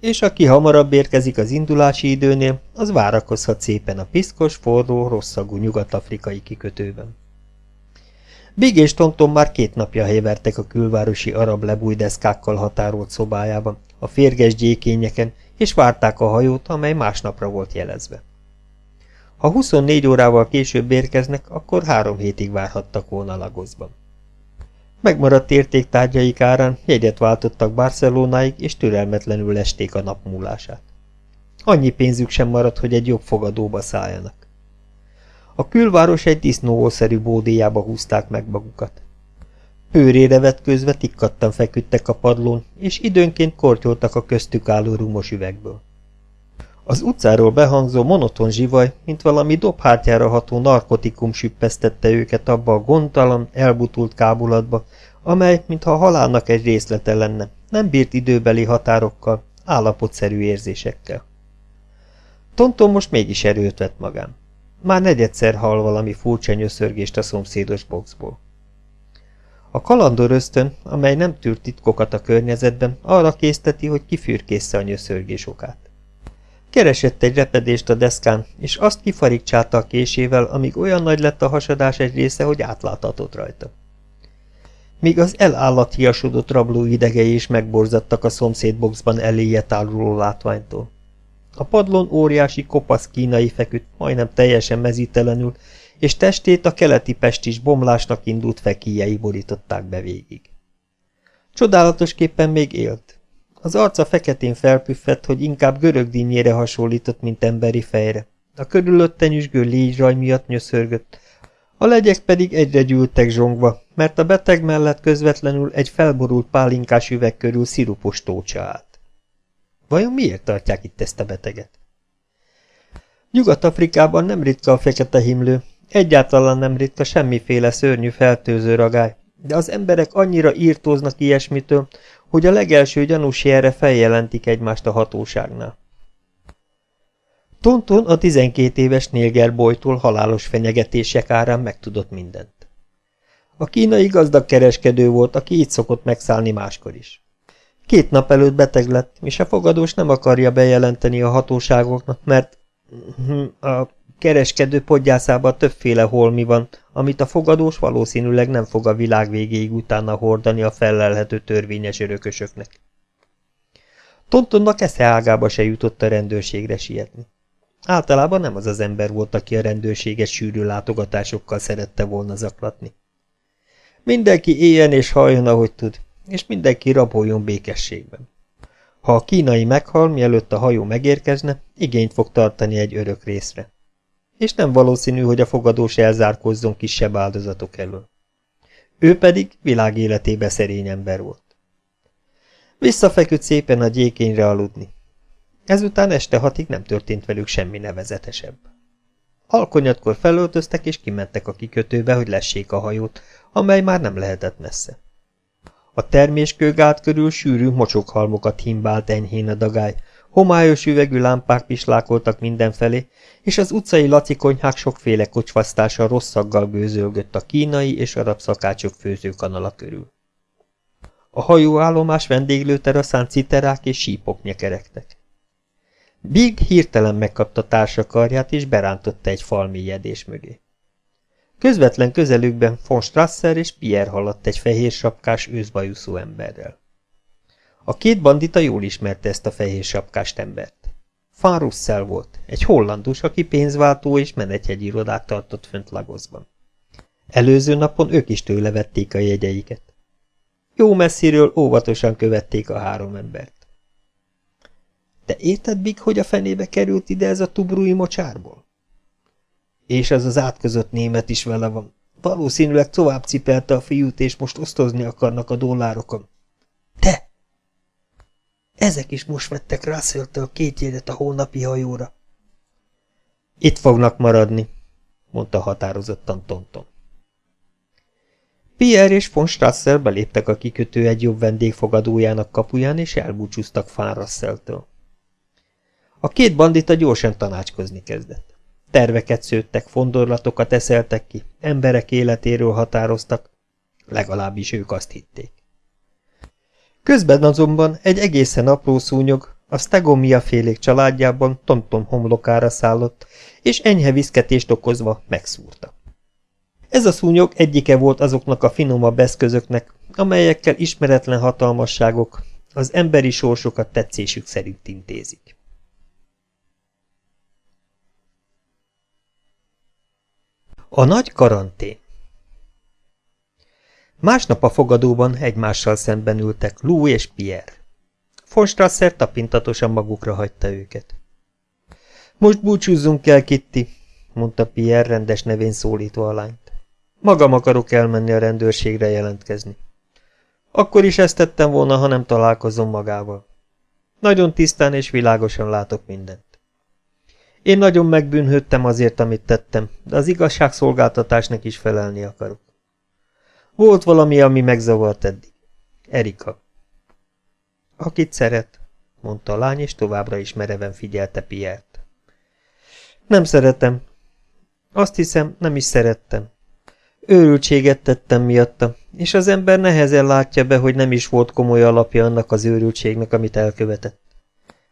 és aki hamarabb érkezik az indulási időnél, az várakozhat szépen a piszkos, forró, rosszagú nyugat-afrikai kikötőben. Big és Tonton már két napja hevertek a külvárosi arab lebújdeszkákkal határolt szobájában, a férges gyékényeken, és várták a hajót, amely másnapra volt jelezve. Ha 24 órával később érkeznek, akkor három hétig várhattak volna Lagosban. Megmaradt értéktárgyaik árán jegyet váltottak Barcelonáig, és türelmetlenül lesték a nap múlását. Annyi pénzük sem maradt, hogy egy jobb fogadóba szálljanak. A külváros egy disznóószerű bódéjába húzták meg magukat. Pőrére vetközve tikkattan feküdtek a padlón, és időnként kortyoltak a köztük álló rumos üvegből. Az utcáról behangzó monoton zsivaj, mint valami dobhártyára ható narkotikum süppesztette őket abba a gondtalan, elbutult kábulatba, amely, mintha a halálnak egy részlete lenne, nem bírt időbeli határokkal, állapotszerű érzésekkel. Tonton most mégis erőt vett magán. Már negyedszer hall valami furcsa nyöszörgést a szomszédos boxból. A kalandor ösztön, amely nem tűrt titkokat a környezetben, arra készteti, hogy kifürkészze a nyöszörgés okát. Keresett egy repedést a deszkán, és azt kifarigcsálta a késével, amíg olyan nagy lett a hasadás egy része, hogy átláthatott rajta. Míg az elállathiasodott rabló idegei is megborzadtak a szomszédboxban eléje táruló látványtól. A padlón óriási kopasz kínai feküdt, majdnem teljesen mezítelenül, és testét a keleti pestis bomlásnak indult fekíjei borították be végig. Csodálatosképpen még élt, az arca feketén felpüffett, hogy inkább görög dinnyére hasonlított, mint emberi fejre. A körülötte nyüzsgő légyzsaj miatt nyöszörgött. A legyek pedig egyre gyűltek zsongva, mert a beteg mellett közvetlenül egy felborult pálinkás üveg körül szirupos tócsa állt. Vajon miért tartják itt ezt a beteget? Nyugat-Afrikában nem ritka a fekete himlő, egyáltalán nem ritka semmiféle szörnyű fertőző ragály, de az emberek annyira írtóznak ilyesmitől, hogy a legelső gyanús jelre feljelentik egymást a hatóságnál. Tonton a 12 éves Nilger bolytól halálos fenyegetések árán megtudott mindent. A kínai gazdag kereskedő volt, aki így szokott megszállni máskor is. Két nap előtt beteg lett, és a fogadós nem akarja bejelenteni a hatóságoknak, mert a kereskedő podgyászában többféle holmi van, amit a fogadós valószínűleg nem fog a világ végéig utána hordani a felelhető törvényes örökösöknek. Tontonnak esze se jutott a rendőrségre sietni. Általában nem az az ember volt, aki a rendőrséget sűrű látogatásokkal szerette volna zaklatni. Mindenki éljen és halljon, ahogy tud, és mindenki raboljon békességben. Ha a kínai meghal, mielőtt a hajó megérkezne, igényt fog tartani egy örök részre és nem valószínű, hogy a fogadós elzárkózzon kisebb áldozatok elől. Ő pedig világ életébe szerény ember volt. Visszafeküdt szépen a gyékényre aludni. Ezután este hatig nem történt velük semmi nevezetesebb. Alkonyatkor felöltöztek és kimentek a kikötőbe, hogy lessék a hajót, amely már nem lehetett messze. A terméskőgát körül sűrű mocsokhalmokat himbált enyhén a dagály, homályos üvegű lámpák pislákoltak mindenfelé, és az utcai lacikonyhák sokféle kocsvasztása rosszaggal gőzölgött a kínai és arab szakácsok főzőkanala körül. A hajóállomás vendéglőteraszán citerák és sípok nyekerektek. Big hirtelen megkapta társakarját, és berántotta egy falmélyedés mögé. Közvetlen közelükben von Strasser és Pierre haladt egy fehér sapkás őszbajuszú emberrel. A két bandita jól ismerte ezt a fehér sapkást embert. Van Russell volt, egy hollandus, aki pénzváltó és menethegyi irodát tartott fönt Lagosban. Előző napon ők is tőle vették a jegyeiket. Jó messziről óvatosan követték a három embert. Te érted, Big, hogy a fenébe került ide ez a tubrui mocsárból? És ez az átközött német is vele van. Valószínűleg tovább cipelte a fiút, és most osztozni akarnak a dollárokon. Te! Ezek is most vettek Russell-től két jegyet a holnapi hajóra. Itt fognak maradni, mondta határozottan Tonton. Pierre és von Strasser beléptek a kikötő egy jobb vendégfogadójának kapuján, és elbúcsúztak Fán. A két bandita gyorsan tanácskozni kezdett. Terveket szőttek, fondorlatokat eszeltek ki, emberek életéről határoztak, legalábbis ők azt hitték. Közben azonban egy egészen apró szúnyog a Stegomia félék családjában Tonton homlokára szállott, és enyhe viszketést okozva megszúrta. Ez a szúnyog egyike volt azoknak a finomabb eszközöknek, amelyekkel ismeretlen hatalmasságok az emberi sorsokat tetszésük szerint intézik. A nagy karantén Másnap a fogadóban egymással szemben ültek Lou és Pierre. Von Strasser tapintatosan magukra hagyta őket. Most búcsúzzunk el, Kitty, mondta Pierre rendes nevén szólító a lányt. Magam akarok elmenni a rendőrségre jelentkezni. Akkor is ezt tettem volna, ha nem találkozom magával. Nagyon tisztán és világosan látok mindent. Én nagyon megbűnhődtem azért, amit tettem, de az igazságszolgáltatásnak is felelni akarok. Volt valami, ami megzavart eddig. Erika. Akit szeret, mondta a lány, és továbbra is mereven figyelte Piert. Nem szeretem. Azt hiszem, nem is szerettem. Őrültséget tettem miatta, és az ember nehezen látja be, hogy nem is volt komoly alapja annak az őrültségnek, amit elkövetett.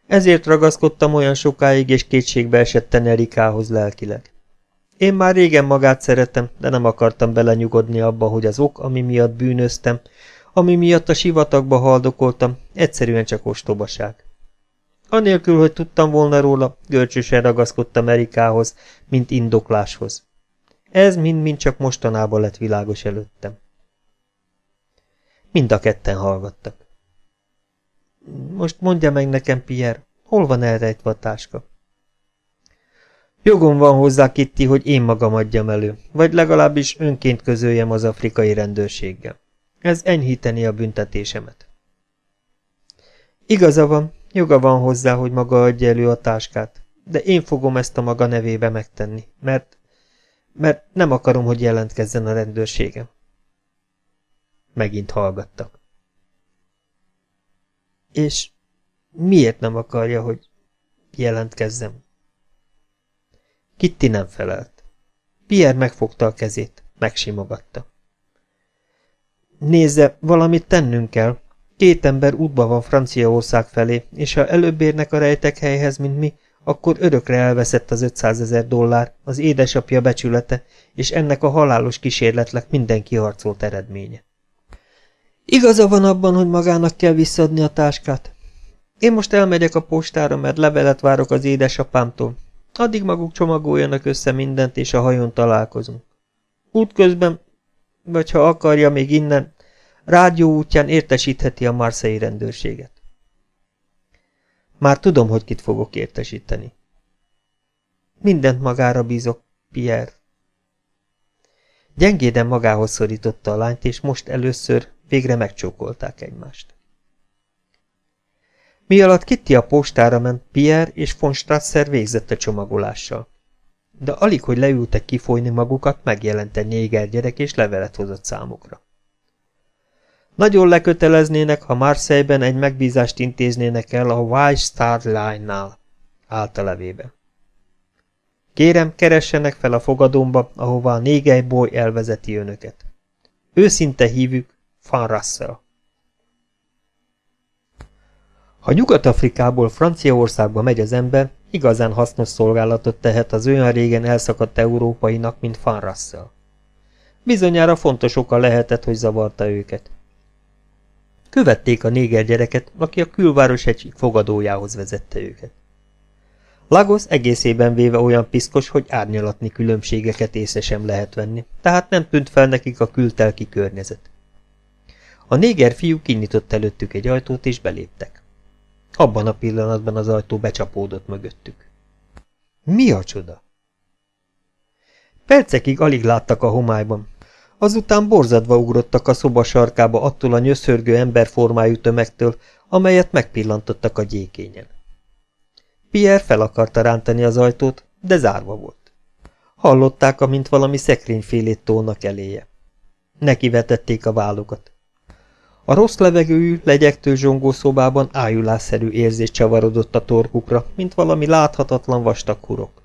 Ezért ragaszkodtam olyan sokáig, és kétségbe esetten Erikához lelkileg. Én már régen magát szeretem, de nem akartam belenyugodni abba, hogy az ok, ami miatt bűnöztem, ami miatt a sivatagba haldokoltam, egyszerűen csak ostobaság. Anélkül, hogy tudtam volna róla, görcsösen ragaszkodtam Erikához, mint indokláshoz. Ez mind-mind csak mostanában lett világos előttem. Mind a ketten hallgattak. Most mondja meg nekem, Pierre, hol van elrejtve a táska? Jogom van hozzá, Kitty, hogy én magam adjam elő, vagy legalábbis önként közöljem az afrikai rendőrséggel. Ez enyhíteni a büntetésemet. Igaza van, joga van hozzá, hogy maga adja elő a táskát, de én fogom ezt a maga nevébe megtenni, mert, mert nem akarom, hogy jelentkezzen a rendőrségem. Megint hallgattak. És miért nem akarja, hogy jelentkezzem? Kitty nem felelt. Pierre megfogta a kezét, megsimogatta. Nézze, valamit tennünk kell. Két ember útba van Franciaország felé, és ha előbb érnek a rejtek helyhez, mint mi, akkor örökre elveszett az 500 ezer dollár, az édesapja becsülete, és ennek a halálos kísérletnek minden kiharcolt eredménye. Igaza van abban, hogy magának kell visszadni a táskát. Én most elmegyek a postára, mert levelet várok az édesapámtól, Addig maguk csomagoljanak össze mindent, és a hajón találkozunk. Útközben, vagy ha akarja még innen, rádió útján értesítheti a marszei rendőrséget. Már tudom, hogy kit fogok értesíteni. Mindent magára bízok, Pierre. Gyengéden magához szorította a lányt, és most először végre megcsókolták egymást. Mi alatt Kitty a postára ment, Pierre és von Strasser végzett a csomagolással. De alig, hogy leültek kifolyni magukat, megjelent egy néger gyerek és levelet hozott számukra. Nagyon leköteleznének, ha Marseille-ben egy megbízást intéznének el a White Star Line-nál, állt a levébe. Kérem, keressenek fel a fogadómba, ahova a négely boly elvezeti önöket. Őszinte hívük, Van Russell. Ha Nyugat-Afrikából Franciaországba megy az ember, igazán hasznos szolgálatot tehet az olyan régen elszakadt európainak, mint Van Russell. Bizonyára fontos oka lehetett, hogy zavarta őket. Követték a néger gyereket, aki a külváros egy fogadójához vezette őket. Lagos egészében véve olyan piszkos, hogy árnyalatni különbségeket észre sem lehet venni, tehát nem tűnt fel nekik a kültelki környezet. A néger fiú kinyitott előttük egy ajtót, és beléptek. Abban a pillanatban az ajtó becsapódott mögöttük. Mi a csoda? Percekig alig láttak a homályban. Azután borzadva ugrottak a szoba sarkába attól a nyöszörgő emberformájú tömegtől, amelyet megpillantottak a gyékényen. Pierre fel akarta rántani az ajtót, de zárva volt. Hallották, amint valami szekrényfélét tolnak eléje. Neki vetették a vállukat. A rossz levegőjű, legyektő zsongó szobában ájulásszerű érzés csavarodott a torkukra, mint valami láthatatlan vastag hurok.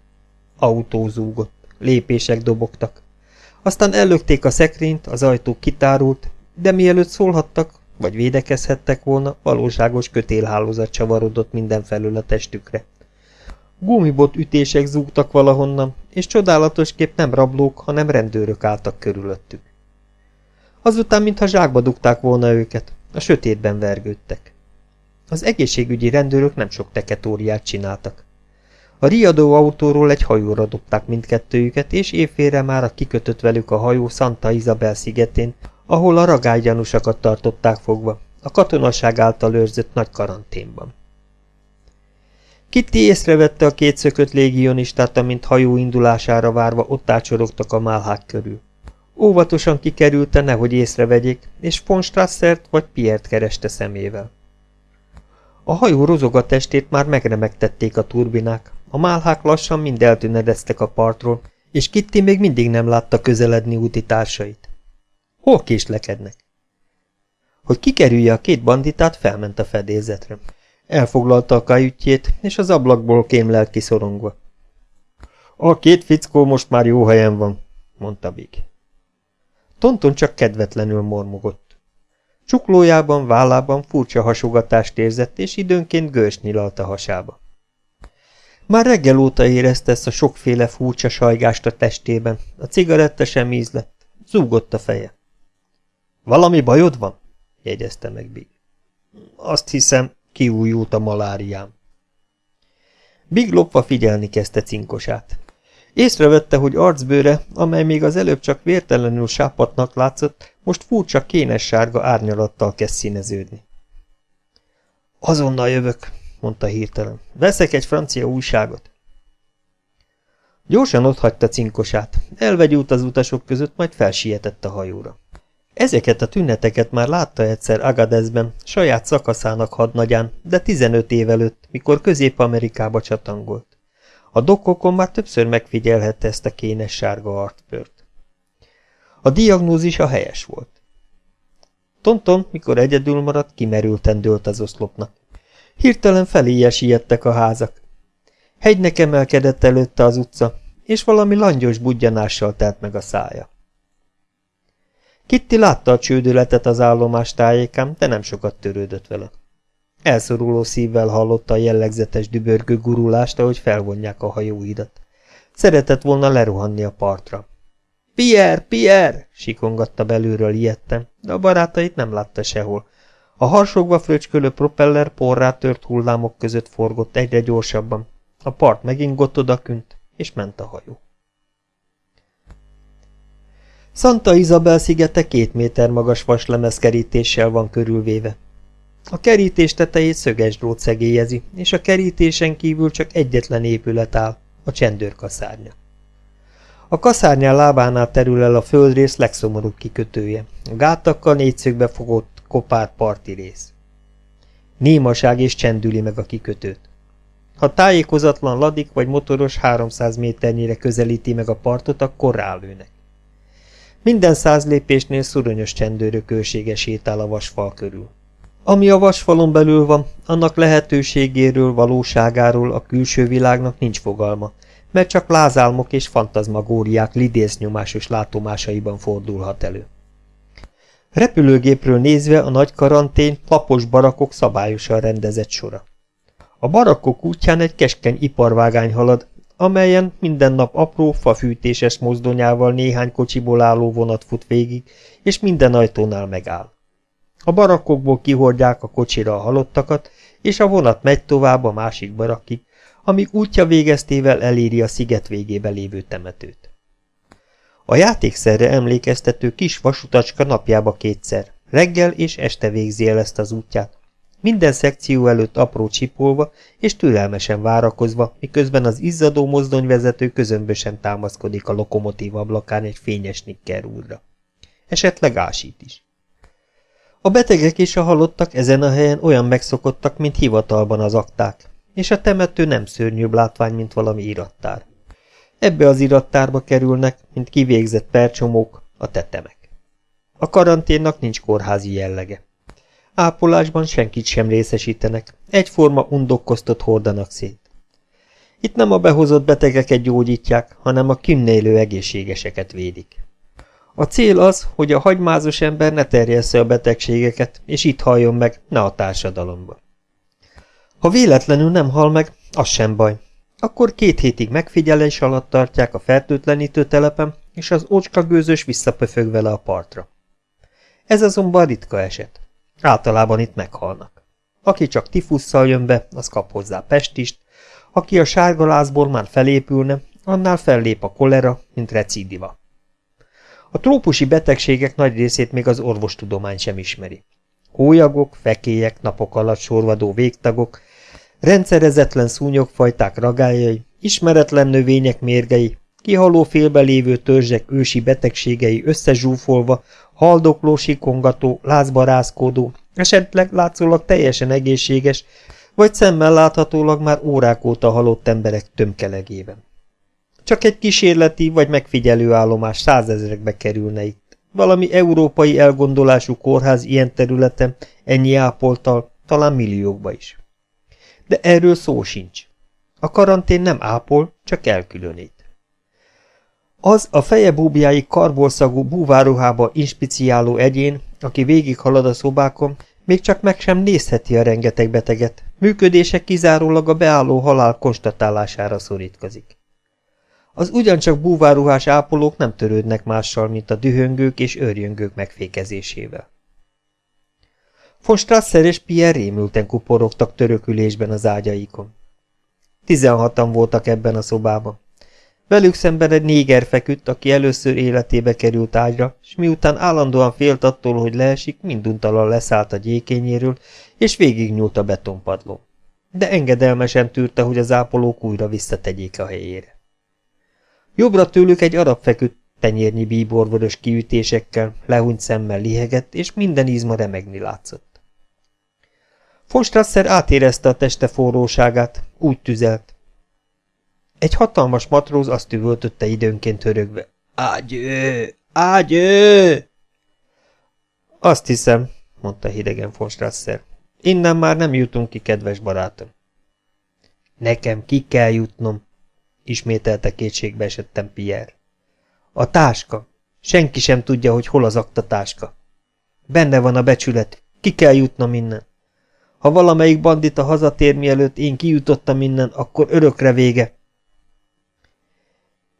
Autó zúgott, lépések dobogtak. Aztán ellökték a szekrényt, az ajtó kitárult, de mielőtt szólhattak, vagy védekezhettek volna, valóságos kötélhálózat csavarodott mindenfelől a testükre. Gumibot ütések zúgtak valahonnan, és csodálatosképp nem rablók, hanem rendőrök álltak körülöttük. Azután, mintha zsákba dugták volna őket, a sötétben vergődtek. Az egészségügyi rendőrök nem sok teketóriát csináltak. A riadó autóról egy hajóra dobták mindkettőjüket, és évfélre már kikötött velük a hajó Santa Isabel szigetén, ahol a ragálygyanúsakat tartották fogva, a katonaság által őrzött nagy karanténban. Kitty észrevette a kétszökött légionistát, amint hajó indulására várva ott ácsorogtak a málhák körül. Óvatosan kikerülte, nehogy észrevegyék, és von Strassert vagy Piert kereste szemével. A hajó rozoga testét már megremegtették a turbinák, a málhák lassan mind eltűnedeztek a partról, és Kitty még mindig nem látta közeledni úti társait. Hol késlekednek? Hogy kikerülje a két banditát, felment a fedélzetre. Elfoglalta a kajütjét, és az ablakból kémlelt kiszorongva. A két fickó most már jó helyen van, mondta Big. Tonton csak kedvetlenül mormogott. Csuklójában, vállában furcsa hasogatást érzett, és időnként gős nyilalt a hasába. Már reggel óta érezte ezt a sokféle furcsa sajgást a testében, a cigaretta sem ízlett, zúgott a feje. Valami bajod van? jegyezte meg Big. Azt hiszem, kiújult a maláriám. Big lopva figyelni kezdte cinkosát. Észrevette, hogy arcbőre, amely még az előbb csak vértelenül sápatnak látszott, most furcsa kénes sárga árnyalattal kezd színeződni. Azonnal jövök, mondta hirtelen. Veszek egy francia újságot. Gyorsan otthagyta cinkosát, elvegyült az utasok között, majd felsietett a hajóra. Ezeket a tüneteket már látta egyszer Agadezben, saját szakaszának hadnagyán, de 15 év előtt, mikor Közép-Amerikába csatangolt. A dokkokon már többször megfigyelhette ezt a kénes sárga artbört. A diagnózis a helyes volt. Tonton, mikor egyedül maradt, kimerülten dőlt az oszlopnak. Hirtelen feléje siettek a házak. Hegynek emelkedett előtte az utca, és valami langyos budjanással telt meg a szája. Kitty látta a csődületet az állomás tájékán, de nem sokat törődött vele. Elszoruló szívvel hallotta a jellegzetes dübörgő gurulást, ahogy felvonják a hajóidat. Szeretett volna leruhanni a partra. Pierre, Pierre! sikongatta belülről ilyetten, de a barátait nem látta sehol. A harsogva fröcskölő propeller porrá tört hullámok között forgott egyre gyorsabban. A part megingott odakünt, és ment a hajó. Santa Isabel szigete két méter magas vaslemezkerítéssel van körülvéve. A kerítés tetejét szöges drót szegélyezi, és a kerítésen kívül csak egyetlen épület áll, a csendőrkaszárnya. A kaszárnyán lábánál terül el a földrész legszomorúbb kikötője, a gátakkal négyszögbe fogott kopár parti rész. Némaság és csendüli meg a kikötőt. Ha tájékozatlan ladik vagy motoros 300 méternyire közelíti meg a partot, akkor rálőnek. Minden száz lépésnél szuronyos csendőrök őrsége sétál a vasfal körül. Ami a vasfalon belül van, annak lehetőségéről, valóságáról a külső világnak nincs fogalma, mert csak lázálmok és fantazmagóriák lidésznyomásos látomásaiban fordulhat elő. Repülőgépről nézve a nagy karantén lapos barakok szabályosan rendezett sora. A barakkok útján egy keskeny iparvágány halad, amelyen minden nap apró, fafűtéses mozdonyával néhány kocsiból álló vonat fut végig, és minden ajtónál megáll. A barakkokból kihordják a kocsira a halottakat, és a vonat megy tovább a másik barakkig, amíg útja végeztével eléri a sziget végébe lévő temetőt. A játékszerre emlékeztető kis vasutacska napjába kétszer, reggel és este végzi el ezt az útját, minden szekció előtt apró csipolva és türelmesen várakozva, miközben az izzadó mozdonyvezető közömbösen támaszkodik a lokomotív ablakán egy fényes nikker úrra. Esetleg ásít is. A betegek és a halottak ezen a helyen olyan megszokottak, mint hivatalban az akták, és a temető nem szörnyűbb látvány, mint valami irattár. Ebbe az irattárba kerülnek, mint kivégzett percsomók, a tetemek. A karanténnak nincs kórházi jellege. Ápolásban senkit sem részesítenek, egyforma undokkoztot hordanak szét. Itt nem a behozott betegeket gyógyítják, hanem a kinnélő egészségeseket védik. A cél az, hogy a hagymázos ember ne terjessze a betegségeket, és itt halljon meg, ne a társadalomba. Ha véletlenül nem hal meg, az sem baj. Akkor két hétig megfigyelés alatt tartják a fertőtlenítő telepen, és az ocska gőzös visszapöfög vele a partra. Ez azonban ritka eset. Általában itt meghalnak. Aki csak tifusszal jön be, az kap hozzá pestist, aki a sárgalázból már felépülne, annál fellép a kolera, mint recidiva. A trópusi betegségek nagy részét még az orvostudomány sem ismeri. Hólyagok, fekélyek, napok alatt sorvadó végtagok, rendszerezetlen szúnyogfajták ragályai, ismeretlen növények mérgei, kihaló félbe lévő törzsek ősi betegségei összezsúfolva, haldokló, sikongató, lázbarázkodó, esetleg látszólag teljesen egészséges, vagy szemmel láthatólag már órák óta halott emberek tömkelegében. Csak egy kísérleti vagy megfigyelő állomás százezrekbe kerülne itt. Valami európai elgondolású kórház ilyen területen, ennyi ápoltal, talán milliókba is. De erről szó sincs. A karantén nem ápol, csak elkülönít. Az a feje búbjáig karbolszagú búváruhába inspiciáló egyén, aki végighalad a szobákon, még csak meg sem nézheti a rengeteg beteget, működése kizárólag a beálló halál konstatálására szorítkozik. Az ugyancsak búváruhás ápolók nem törődnek mással, mint a dühöngők és őrjöngők megfékezésével. Von Strasser és Pierre rémülten kuporogtak törökülésben az ágyaikon. Tizenhatan voltak ebben a szobában. Velük szemben egy néger feküdt, aki először életébe került ágyra, és miután állandóan félt attól, hogy leesik, minduntalan leszállt a gyékényéről, és végignyúlt a betonpadlón. De engedelmesen tűrte, hogy az ápolók újra visszategyék a helyére. Jobbra tőlük egy arab feküdt, tenyérnyi bíborvörös kiütésekkel, lehúnyt szemmel lihegett, és minden izma remegni látszott. Fonstrasser átérezte a teste forróságát, úgy tüzelt, egy hatalmas matróz azt üvöltötte időnként hörögve. Ágyő! Ágyő! Azt hiszem, mondta hidegen von Strasser. Innen már nem jutunk ki, kedves barátom. Nekem ki kell jutnom, ismételte kétségbe esettem Pierre. A táska. Senki sem tudja, hogy hol az akta táska. Benne van a becsület. Ki kell jutnom innen. Ha valamelyik bandita hazatér mielőtt én kijutottam innen, akkor örökre vége.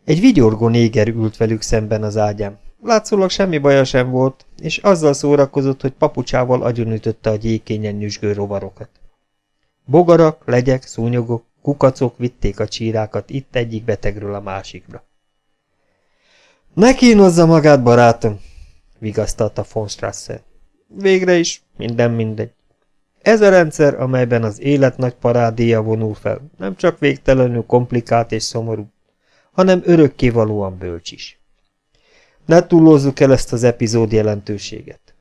Egy vigyorgó néger ült velük szemben az ágyán. Látszólag semmi baja sem volt, és azzal szórakozott, hogy papucsával agyonütötte a gyékényen nyüzsgő rovarokat. Bogarak, legyek, szúnyogok, kukacok vitték a csírákat itt egyik betegről a másikra. Ne kínozza magát, barátom, vigasztalta von Strasser. Végre is, minden mindegy. Ez a rendszer, amelyben az élet nagy parádéja vonul fel, nem csak végtelenül komplikált és szomorú, hanem örökkévalóan bölcs is. Ne túlozzuk el ezt az epizód jelentőséget.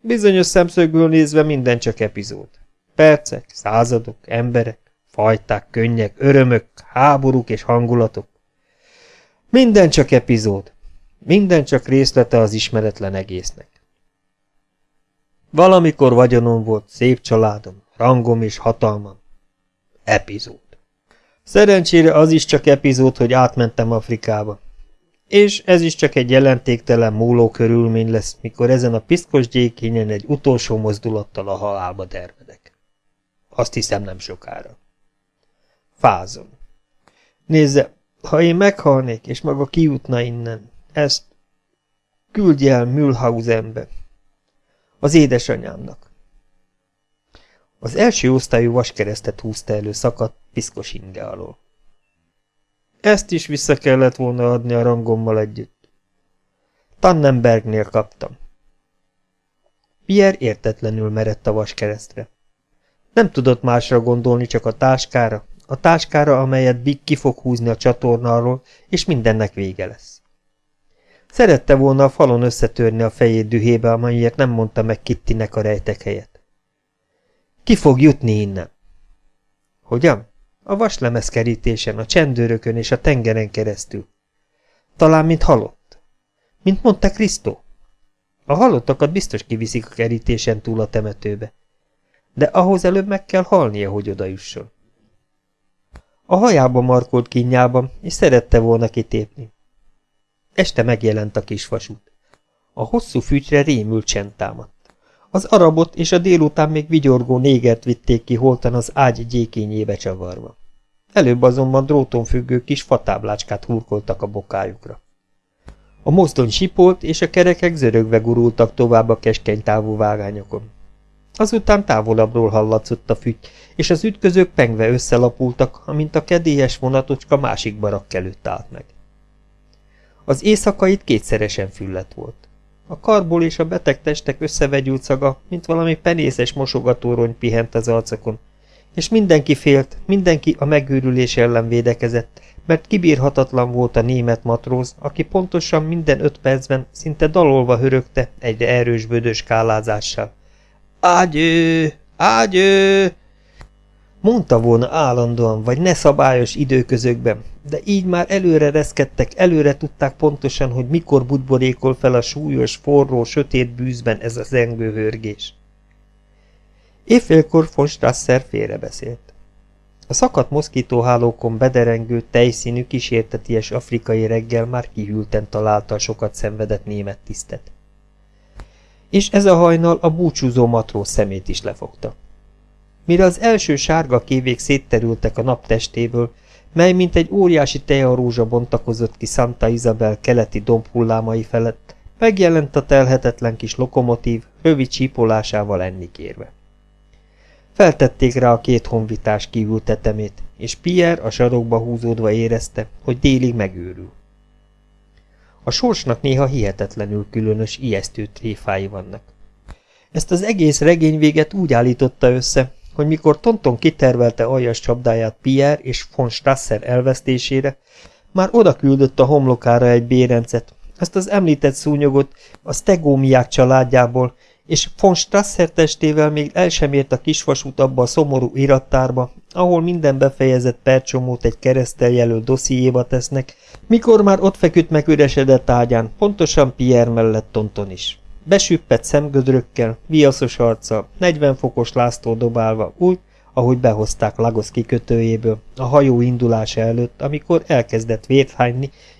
Bizonyos szemszögből nézve minden csak epizód. Percek, századok, emberek, fajták, könnyek, örömök, háborúk és hangulatok. Minden csak epizód. Minden csak részlete az ismeretlen egésznek. Valamikor vagyonom volt, szép családom, rangom és hatalmam. Epizód. Szerencsére az is csak epizód, hogy átmentem Afrikába. És ez is csak egy jelentéktelen múló körülmény lesz, mikor ezen a piszkos gyékényen egy utolsó mozdulattal a halálba dermedek. Azt hiszem nem sokára. Fázom. Nézze, ha én meghalnék, és maga kijutna innen, ezt küldje el Mühlhausenbe, az édesanyámnak. Az első osztályú vaskeresztet húzta elő szakadt, piszkos inge alól. Ezt is vissza kellett volna adni a rangommal együtt. Tannenbergnél kaptam. Pierre értetlenül merett a vaskeresztre. Nem tudott másra gondolni, csak a táskára, a táskára, amelyet Big ki fog húzni a csatornáról, és mindennek vége lesz. Szerette volna a falon összetörni a fejét dühébe, amelyért nem mondta meg Kittinek a rejtek helyet. Ki fog jutni innen? Hogyan? A vaslemezkerítésen, a csendőrökön és a tengeren keresztül. Talán, mint halott. Mint mondta Krisztó. A halottakat biztos kiviszik a kerítésen túl a temetőbe. De ahhoz előbb meg kell halnia, hogy odajusson. A hajába markolt kínjában, és szerette volna kitépni. Este megjelent a kisvasút. A hosszú fűcsre rémült csend támadt. Az arabot és a délután még vigyorgó négert vitték ki holtan az ágy gyékényébe csavarva. Előbb azonban dróton függő kis fatáblácskát hurkoltak a bokájukra. A mozdony sipolt, és a kerekek zörögve gurultak tovább a keskeny távú vágányokon. Azután távolabbról hallatszott a fügy, és az ütközők pengve összelapultak, amint a kedélyes vonatocska másik barak előtt állt meg. Az éjszakait kétszeresen füllet volt. A karból és a beteg testek összevegyült szaga, mint valami penészes mosogatórony pihent az arcokon, és mindenki félt, mindenki a megőrülés ellen védekezett, mert kibírhatatlan volt a német matróz, aki pontosan minden öt percben szinte dalolva hörögte egyre erős bödös kálázással. Ágyő! Ágyő! Mondta volna állandóan, vagy ne szabályos időközökben, de így már előre reszkedtek, előre tudták pontosan, hogy mikor budborékol fel a súlyos, forró, sötét bűzben ez az zengő hörgés. Évfélkor von Strasser félrebeszélt. A szakadt moszkítóhálókon bederengő, tejszínű, kísérteties afrikai reggel már kihűlten találta a sokat szenvedett német tisztet. És ez a hajnal a búcsúzó matróz szemét is lefogta. Mire az első sárga kévék szétterültek a naptestéből, mely mint egy óriási tejarózsa bontakozott ki Santa Isabel keleti dombhullámai felett, megjelent a telhetetlen kis lokomotív, rövid csípolásával ennikérve. Feltették rá a két honvitás kívül tetemét, és Pierre a sarokba húzódva érezte, hogy délig megőrül. A sorsnak néha hihetetlenül különös, ijesztő tréfái vannak. Ezt az egész regényvéget úgy állította össze, hogy mikor Tonton kitervelte aljas csapdáját Pierre és von Strasser elvesztésére, már oda küldött a homlokára egy bérencet, ezt az említett szúnyogot a stegómiák családjából, és von Strasser testével még el sem ért a kisvasút abba a szomorú irattárba, ahol minden befejezett percsomót egy keresztel jelölt dossziéba tesznek, mikor már ott feküdt meg üresedett ágyán, pontosan Pierre mellett Tonton is. Besüppett szemgödrökkel, viaszos arccal, 40 fokos láztól dobálva, úgy, ahogy behozták Lagos kikötőjéből, a hajó indulása előtt, amikor elkezdett vért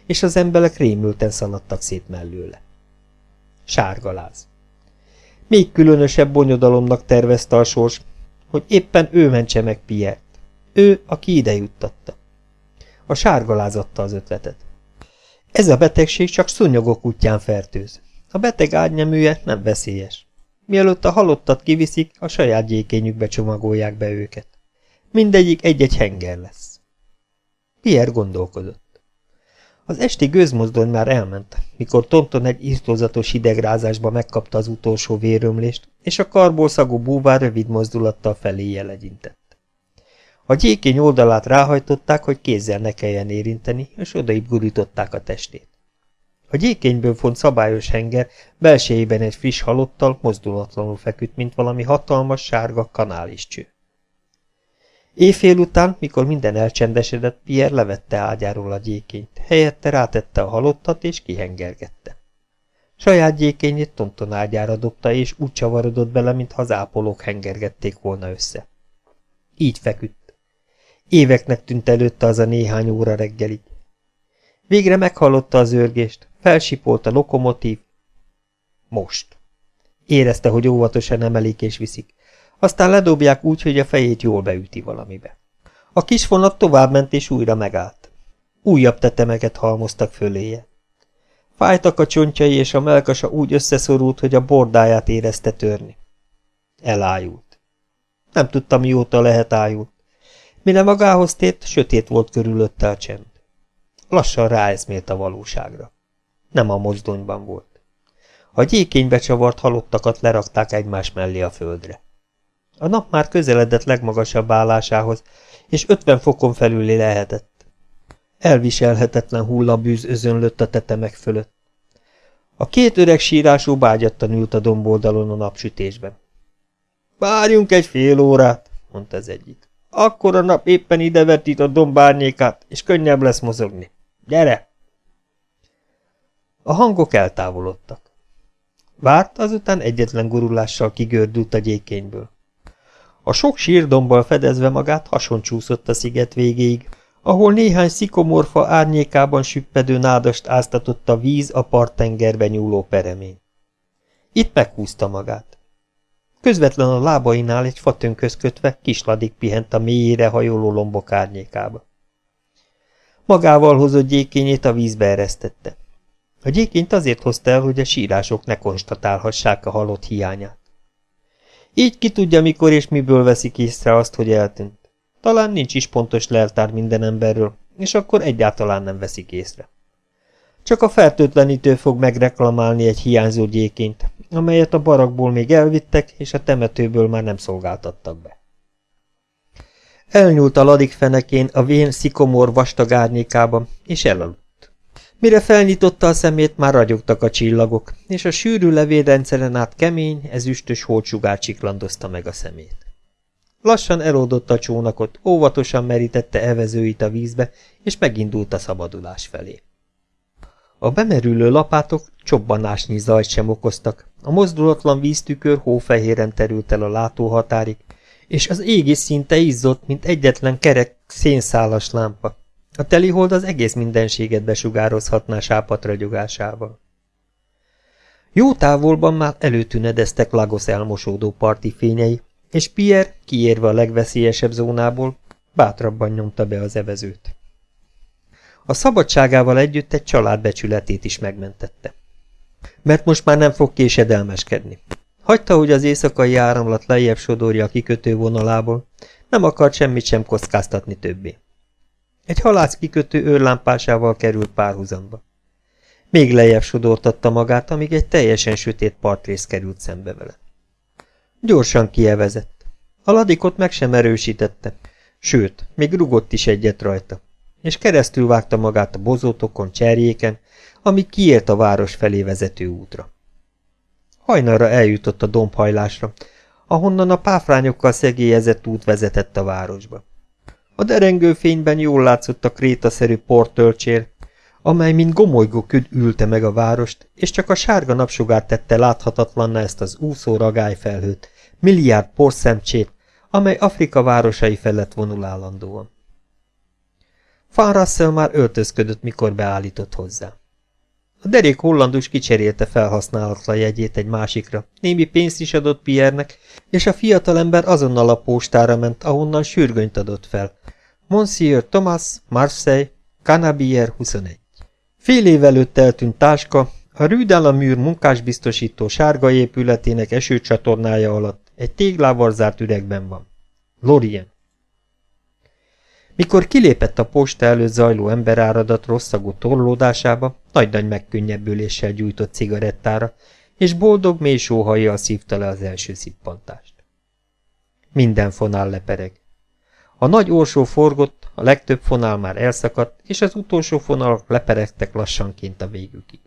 és az emberek rémülten szaladtak szét mellőle. Sárgaláz. Még különösebb bonyodalomnak tervezte a sors, hogy éppen ő mentse meg Piert. Ő, aki ide juttatta. A sárgaláz adta az ötletet. Ez a betegség csak szúnyogok útján fertőz. A beteg ágyneműje nem veszélyes. Mielőtt a halottat kiviszik, a saját gyékényükbe csomagolják be őket. Mindegyik egy-egy henger lesz. Pierre gondolkodott. Az esti gőzmozdony már elment, mikor Tonton egy írtózatos hidegrázásba megkapta az utolsó vérömlést, és a karból szagú búvár rövid mozdulattal felé jelegyintett. A gyékény oldalát ráhajtották, hogy kézzel ne kelljen érinteni, és odaib gurították a testét. A gyékényből font szabályos henger belsejében egy friss halottal mozdulatlanul feküdt, mint valami hatalmas, sárga kanáliscső. Éjfél után, mikor minden elcsendesedett, Pierre levette ágyáról a gyékényt, helyette rátette a halottat és kihengergette. Saját gyékényét tonton ágyára dobta, és úgy csavarodott bele, mintha az ápolók hengergették volna össze. Így feküdt. Éveknek tűnt előtte az a néhány óra reggelig. Végre meghallotta az őrgést, felsipolt a lokomotív. Most. Érezte, hogy óvatosan emelik és viszik. Aztán ledobják úgy, hogy a fejét jól beüti valamibe. A kis vonat továbbment és újra megállt. Újabb tetemeket halmoztak föléje. Fájtak a csontjai, és a melkasa úgy összeszorult, hogy a bordáját érezte törni. Elájult. Nem tudta, mióta lehet ájult. Mire magához tért, sötét volt körülötte a csend. Lassan ráeszmélt a valóságra. Nem a mozdonyban volt. A gyékénybe csavart halottakat lerakták egymás mellé a földre. A nap már közeledett legmagasabb állásához, és ötven fokon felüli lehetett. Elviselhetetlen hullabűz özönlött a tetemek fölött. A két öreg sírású bágyattan ült a domboldalon a napsütésben. Várjunk egy fél órát, mondta az egyik. Akkor a nap éppen ide vetít a dombárnyékát, és könnyebb lesz mozogni. Gyere! A hangok eltávolodtak. Várt, azután egyetlen gurulással kigördült a gyékényből. A sok sírdombbal fedezve magát hason a sziget végéig, ahol néhány szikomorfa árnyékában süppedő nádast áztatott a víz a parttengerbe nyúló peremény. Itt meghúzta magát. Közvetlen a lábainál egy fatönköz kötve kisladik pihent a mélyére hajoló lombok árnyékába. Magával hozott gyékényét a vízbe eresztette. A gyékényt azért hozta el, hogy a sírások ne konstatálhassák a halott hiányát. Így ki tudja, mikor és miből veszik észre azt, hogy eltűnt. Talán nincs is pontos leltár minden emberről, és akkor egyáltalán nem veszik észre. Csak a fertőtlenítő fog megreklamálni egy hiányzó gyékényt, amelyet a barakból még elvittek, és a temetőből már nem szolgáltattak be. Elnyúlt a ladik fenekén a vén szikomor vastag árnyékában, és elaludt. Mire felnyitotta a szemét, már ragyogtak a csillagok, és a sűrű levélrendszeren át kemény, ezüstös holtsugár csiklandozta meg a szemét. Lassan elódott a csónakot, óvatosan merítette evezőit a vízbe, és megindult a szabadulás felé. A bemerülő lapátok csobbanásnyi zajt sem okoztak, a mozdulatlan víztükör hófehéren terült el a látóhatárig, és az égi szinte izzott, mint egyetlen kerek szénszálas lámpa. A telihold az egész mindenséget besugározhatná sápat ragyogásával. Jó távolban már előtünedeztek Lagos elmosódó parti fényei, és Pierre, kiérve a legveszélyesebb zónából, bátrabban nyomta be az evezőt. A szabadságával együtt egy család becsületét is megmentette. Mert most már nem fog késedelmeskedni. Hagyta, hogy az éjszakai áramlat lejjebb sodorja a kikötő vonalából, nem akart semmit sem kockáztatni többé. Egy halász kikötő őrlámpásával került párhuzamba. Még lejjebb sodortatta magát, amíg egy teljesen sötét partrész került szembe vele. Gyorsan kievezett. A ladikot meg sem erősítette, sőt, még rugott is egyet rajta, és keresztül vágta magát a bozótokon, cserjéken, ami kiért a város felé vezető útra. Hajnalra eljutott a dombhajlásra, ahonnan a páfrányokkal szegélyezett út vezetett a városba. A derengő fényben jól látszott a krétaszerű portölcsér, amely mint gomolygó küd ülte meg a várost, és csak a sárga napsugár tette láthatatlanná ezt az úszó ragályfelhőt, milliárd porszemcsét, amely Afrika városai felett vonul állandóan. Van Russell már öltözködött, mikor beállított hozzá. A derék hollandus kicserélte felhasználatlan jegyét egy másikra, némi pénzt is adott Pierre-nek, és a fiatalember azonnal a postára ment, ahonnan sürgönyt adott fel. Monsieur Thomas, Marseille, Canabier 21. Fél év előtt eltűnt táska, a Rue műr munkásbiztosító sárga épületének esőcsatornája alatt egy téglával zárt üregben van. Lorien. Mikor kilépett a posta előtt zajló emberáradat rosszagú torlódásába, nagy-nagy megkönnyebbüléssel gyújtott cigarettára, és boldog mély sóhajjal szívta le az első szippantást. Minden fonál lepereg. A nagy orsó forgott, a legtöbb fonál már elszakadt, és az utolsó fonal leperegtek lassanként a végükig.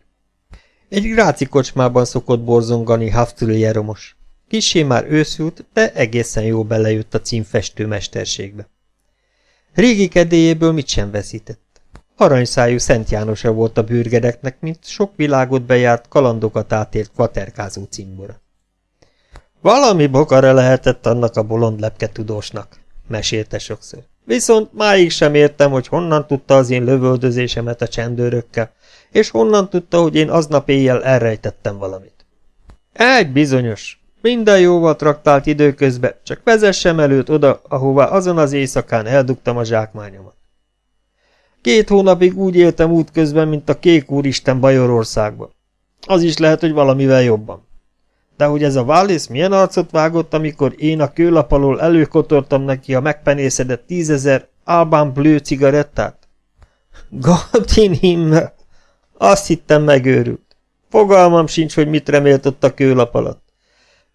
Egy gráci kocsmában szokott borzongani Haftuli Jeromos. Kissé már őszült, de egészen jó belejött a címfestő mesterségbe. Régi kedélyéből mit sem veszített. Aranyszájú Szent Jánosa volt a bürgereknek, mint sok világot bejárt, kalandokat átért kvaterkázó cimbora. Valami bokara lehetett annak a bolond lepke tudósnak, mesélte sokszor. Viszont máig sem értem, hogy honnan tudta az én lövöldözésemet a csendőrökkel, és honnan tudta, hogy én aznap éjjel elrejtettem valamit. Egy bizonyos. Minden jóval traktált időközben, csak vezessem előtt oda, ahová azon az éjszakán eldugtam a zsákmányomat. Két hónapig úgy éltem útközben, mint a kék úristen Bajorországban. Az is lehet, hogy valamivel jobban. De hogy ez a Wallis milyen arcot vágott, amikor én a kőlap alól előkotortam neki a megpenészedett tízezer Alban Blue cigarettát? God himmel! Azt hittem megőrült. Fogalmam sincs, hogy mit remélt ott a kőlap alatt.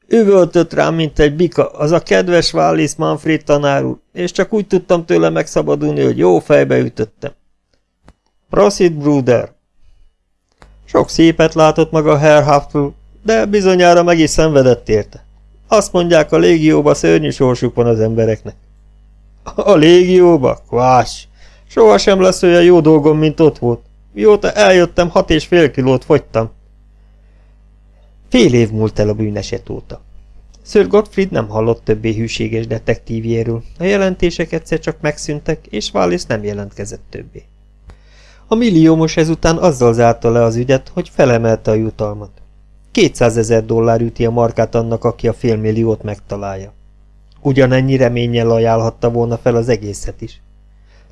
Üvöltött rám, mint egy bika, az a kedves Wallis Manfred tanár úr, és csak úgy tudtam tőle megszabadulni, hogy jó fejbe ütöttem. Prosit, Bruder! Sok szépet látott maga Herr Huffle, de bizonyára meg is szenvedett érte. Azt mondják, a légióba szörnyű sorsuk van az embereknek. A légióba? Kvás! Soha sem lesz olyan jó dolgom, mint ott volt. Mióta eljöttem, hat és fél kilót fogytam. Fél év múlt el a bűneset óta. Sir Gottfried nem hallott többé hűséges detektívjéről, a jelentések egyszer csak megszűntek, és Wallis nem jelentkezett többé. A milliómos ezután azzal zárta le az ügyet, hogy felemelte a jutalmat. 200 ezer dollár üti a markát annak, aki a félmilliót megtalálja. Ugyanennyi reménnyel ajánlhatta volna fel az egészet is.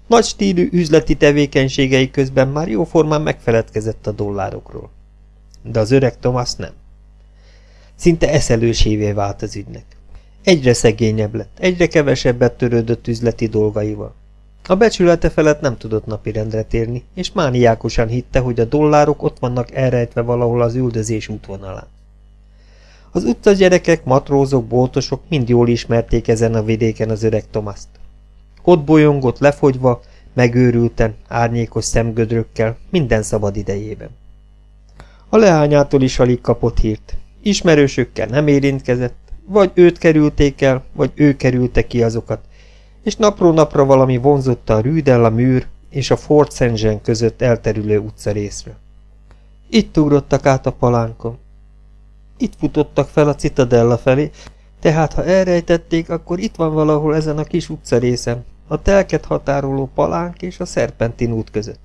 Nagy stílű üzleti tevékenységei közben már jóformán megfeledkezett a dollárokról. De az öreg Thomas nem. Szinte eszelősévé vált az ügynek. Egyre szegényebb lett, egyre kevesebbet törődött üzleti dolgaival. A becsülete felett nem tudott napirendre térni, és mániákosan hitte, hogy a dollárok ott vannak elrejtve valahol az üldözés útvonalán. Az utca gyerekek, matrózok, boltosok mind jól ismerték ezen a vidéken az öreg Tomaszt. Ott bolyongott lefogyva, megőrülten, árnyékos szemgödrökkel, minden szabad idejében. A leányától is alig kapott hírt. Ismerősökkel nem érintkezett, vagy őt kerülték el, vagy ő kerülte ki azokat, és napról napra valami vonzotta a Rüdell a műr és a Fort St. Között elterülő utcarészről. Itt ugrottak át a palánkon. Itt futottak fel a citadella felé, tehát ha elrejtették, akkor itt van valahol ezen a kis utcarészen, a telket határoló palánk és a szerpentin út között.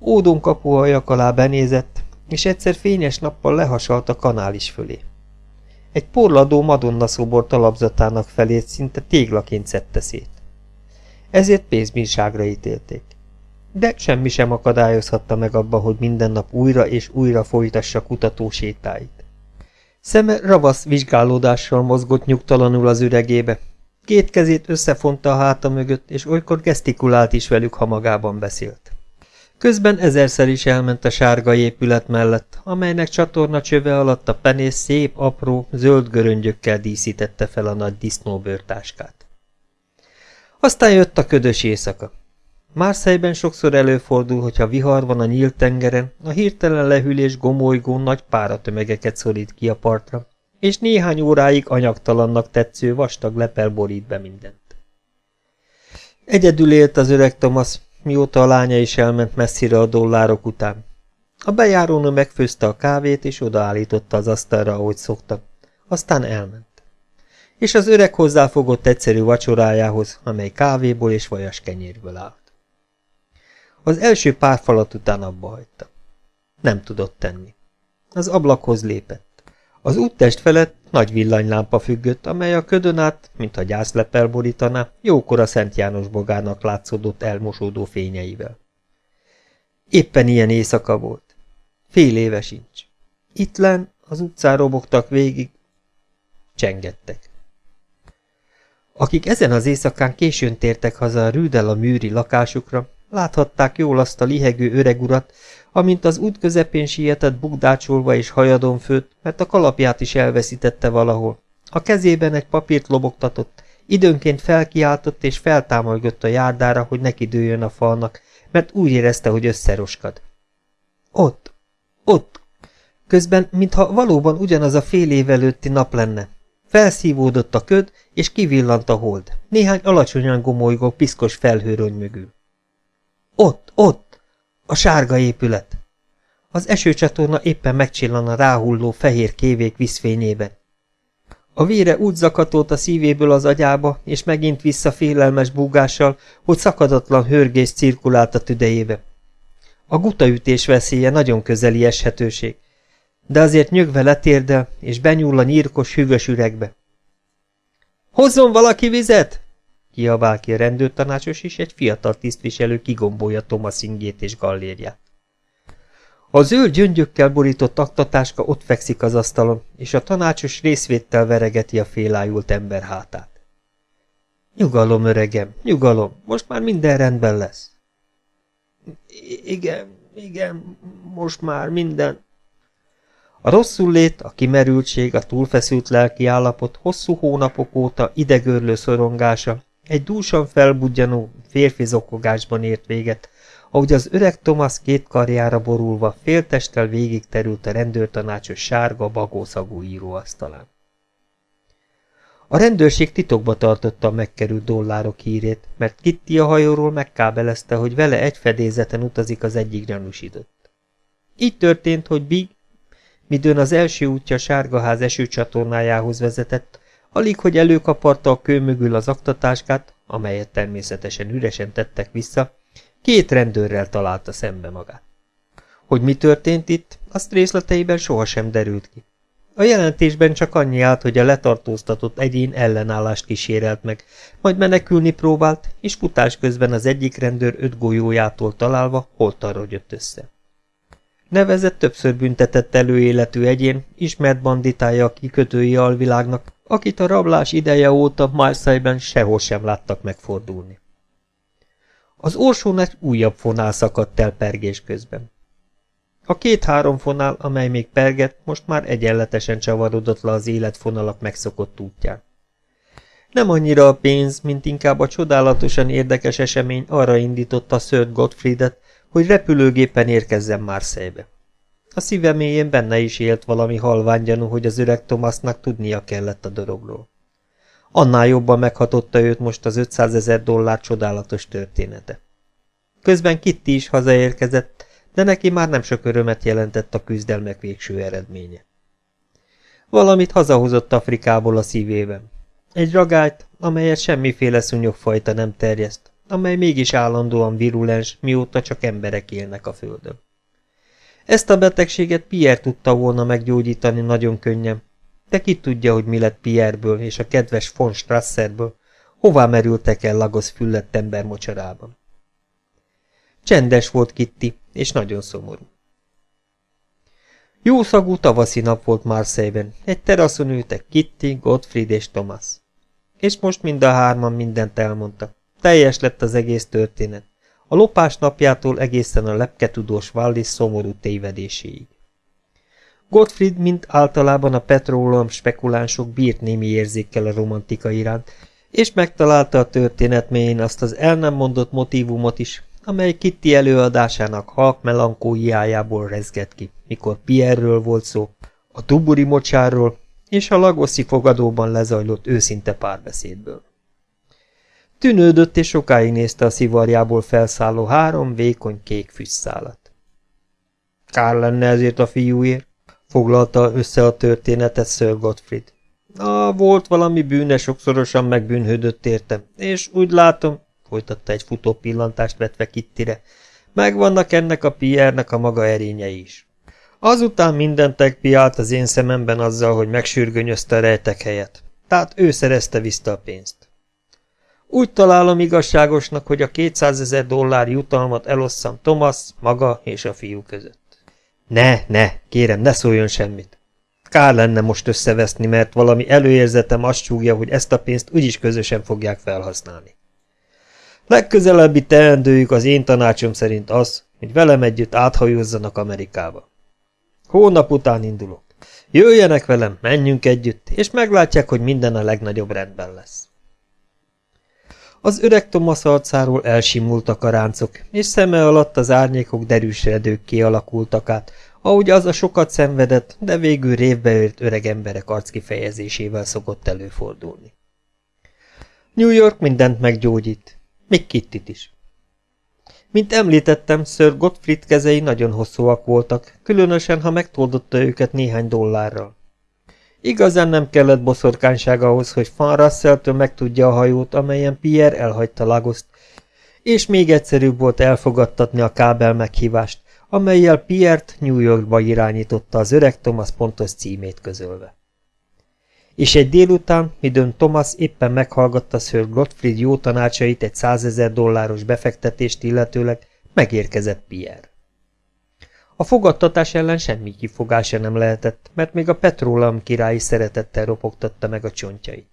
Ódon kapuhajak alá benézett, és egyszer fényes nappal lehasalt a kanális fölé. Egy porladó madonna szobor talapzatának felét szinte téglaként szedte szét. Ezért pénzbírságra ítélték. De semmi sem akadályozhatta meg abba, hogy minden nap újra és újra folytassa kutató sétáit. Szeme ravasz vizsgálódással mozgott nyugtalanul az üregébe. Két kezét összefonta a háta mögött, és olykor gesztikulált is velük, ha magában beszélt. Közben ezerszer is elment a sárga épület mellett, amelynek csatorna csöve alatt a penész szép, apró, zöld göröngyökkel díszítette fel a nagy disznóbőrtáskát. Aztán jött a ködös éjszaka. Márszejben sokszor előfordul, hogyha vihar van a nyílt tengeren, a hirtelen lehűlés gomolygó nagy páratömegeket szorít ki a partra, és néhány óráig anyagtalannak tetsző vastag lepel borít be mindent. Egyedül élt az öreg Thomas, mióta a lánya is elment messzire a dollárok után. A bejárónő megfőzte a kávét, és odaállította az asztalra, ahogy szokta. Aztán elment. És az öreg hozzáfogott egyszerű vacsorájához, amely kávéból és vajas kenyérből állt. Az első pár falat után abba hagyta. Nem tudott tenni. Az ablakhoz lépett. Az úttest felett nagy villanylámpa függött, amely a ködön át, mintha gyászlepel borítaná, jókora Szent János bogának látszódott elmosódó fényeivel. Éppen ilyen éjszaka volt. Fél éve sincs. Itt len az utcán robogtak végig, csengettek. Akik ezen az éjszakán későn tértek haza a Rüdel a műri lakásukra, láthatták jól azt a lihegő öreg urat, amint az út közepén sietett bukdácsolva és hajadon főtt, mert a kalapját is elveszítette valahol. A kezében egy papírt lobogtatott, időnként felkiáltott és feltámolgott a járdára, hogy neki dőjön a falnak, mert úgy érezte, hogy összeroskad. Ott, ott, Közben, mintha valóban ugyanaz a fél év előtti nap lenne. Felszívódott a köd, és kivillant a hold, néhány alacsonyan gomolygó piszkos felhőrony mögül. Ott, ott! A sárga épület! Az esőcsatorna éppen megcsillan a ráhulló fehér kévék vízfényében. A vére úgy zakatolt a szívéből az agyába, és megint vissza félelmes búgással, hogy szakadatlan hörgés cirkulált a tüdejébe. A gutaütés veszélye nagyon közeli eshetőség, de azért nyögve letérdel, és benyúl a nyírkos, hűvös üregbe. – Hozzon valaki vizet! – kiabál ki a rendőrtanácsos, és egy fiatal tisztviselő kigombolja Thomas ingét és gallérját. A zöld gyöngyökkel borított aktatáska ott fekszik az asztalon, és a tanácsos részvéttel veregeti a félájult ember hátát. Nyugalom, öregem, nyugalom, most már minden rendben lesz. Igen, igen, most már minden. A rosszul lét, a kimerültség, a túlfeszült lelki állapot hosszú hónapok óta idegörlő szorongása, egy dúsan felbudjanó férfi zokogásban ért véget, ahogy az öreg Thomas két karjára borulva féltesttel végig terült a rendőrtanácsos sárga, bagószagú íróasztalán. A rendőrség titokba tartotta a megkerült dollárok hírét, mert Kitty a hajóról megkábelezte, hogy vele egy fedélzeten utazik az egyik gyanúsított. Így történt, hogy Big, midőn az első útja Sárgaház esőcsatornájához vezetett, alig, hogy előkaparta a kő mögül az aktatáskát, amelyet természetesen üresen tettek vissza, Két rendőrrel találta szembe magát. Hogy mi történt itt, azt részleteiben sohasem derült ki. A jelentésben csak annyi állt, hogy a letartóztatott egyén ellenállást kísérelt meg, majd menekülni próbált, és futás közben az egyik rendőr öt golyójától találva holtarra jött össze. Nevezett többször büntetett előéletű egyén, ismert banditája a kikötői alvilágnak, akit a rablás ideje óta Marseille-ben sehol sem láttak megfordulni. Az orsón egy újabb fonál szakadt el pergés közben. A két-három fonál, amely még pergett, most már egyenletesen csavarodott le az életfonalak megszokott útján. Nem annyira a pénz, mint inkább a csodálatosan érdekes esemény arra indította Sir Gottfriedet, hogy repülőgépen érkezzen Marseille-be. A szíve mélyén benne is élt valami halványgyanú, hogy az öreg Thomasnak tudnia kellett a dologról. Annál jobban meghatotta őt most az 500 ezer dollár csodálatos története. Közben Kitty is hazaérkezett, de neki már nem sok örömet jelentett a küzdelmek végső eredménye. Valamit hazahozott Afrikából a szívében. Egy ragályt, amelyet semmiféle szúnyogfajta nem terjeszt, amely mégis állandóan virulens, mióta csak emberek élnek a földön. Ezt a betegséget Pierre tudta volna meggyógyítani nagyon könnyen, de ki tudja, hogy mi lett Pierreből és a kedves von Strasserből, hová merültek el Lagos füllett ember mocsarában. Csendes volt Kitty, és nagyon szomorú. Jó szagú tavaszi nap volt Marseille-ben, egy teraszon ültek Kitty, Gottfried és Thomas. És most mind a hárman mindent elmondtak. Teljes lett az egész történet. A lopás napjától egészen a lepketudós Wallis szomorú tévedéséig. Gottfried, mint általában a petróleum spekulánsok bírt némi érzékkel a romantika iránt, és megtalálta a történet mélyén azt az el nem mondott motivumot is, amely Kitty előadásának halk melankóiájából rezgett ki, mikor Pierről volt szó, a tuburi mocsárról és a lagoszi fogadóban lezajlott őszinte párbeszédből. Tűnődött és sokáig nézte a szivarjából felszálló három vékony kék füstszálat. Kár lenne ezért a fiúért, foglalta össze a történetet Sir Gottfried. Ah, volt valami bűne, sokszorosan megbűnhődött értem, és úgy látom, folytatta egy futó pillantást vetve Kittire, megvannak ennek a Pierre-nek a maga erényei is. Azután mindent megpiált az én szememben azzal, hogy megsürgönyözte a rejtek helyet. Tehát ő szerezte vissza a pénzt. Úgy találom igazságosnak, hogy a 200 ezer dollár jutalmat elosszam Thomas, maga és a fiú között. Ne, ne, kérem, ne szóljon semmit. Kár lenne most összeveszni, mert valami előérzetem azt súgja, hogy ezt a pénzt úgyis közösen fogják felhasználni. Legközelebbi teendőjük az én tanácsom szerint az, hogy velem együtt áthajózzanak Amerikába. Hónap után indulok. Jöjjenek velem, menjünk együtt, és meglátják, hogy minden a legnagyobb rendben lesz. Az öreg Thomas arcáról elsimultak a ráncok, és szeme alatt az árnyékok derűs redők kialakultak át, ahogy az a sokat szenvedett, de végül révbeőrt öreg emberek arckifejezésével szokott előfordulni. New York mindent meggyógyít, még Kittit is. Mint említettem, Sir Gottfried kezei nagyon hosszúak voltak, különösen, ha megtoldotta őket néhány dollárral. Igazán nem kellett boszorkányság ahhoz, hogy Van Russell-től megtudja a hajót, amelyen Pierre elhagyta Lagoszt, és még egyszerűbb volt elfogadtatni a kábel meghívást, amelyel Pierre-t New Yorkba irányította az öreg Thomas pontos címét közölve. És egy délután, midőn Thomas éppen meghallgatta Sir Gottfried jó tanácsait egy százezer dolláros befektetést illetőleg, megérkezett Pierre. A fogadtatás ellen semmi kifogása nem lehetett, mert még a petróleum királyi szeretettel ropogtatta meg a csontjait.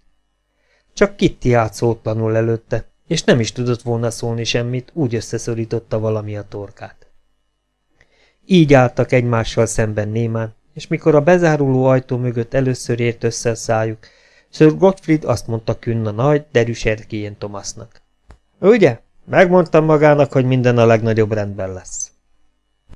Csak Kitty állt szótlanul előtte, és nem is tudott volna szólni semmit, úgy összeszorította valami a torkát. Így álltak egymással szemben némán, és mikor a bezáruló ajtó mögött először ért össze a szájuk, Sir Gottfried azt mondta Künn a nagy, derűs erkélyén Thomasnak. Ugye? Megmondtam magának, hogy minden a legnagyobb rendben lesz.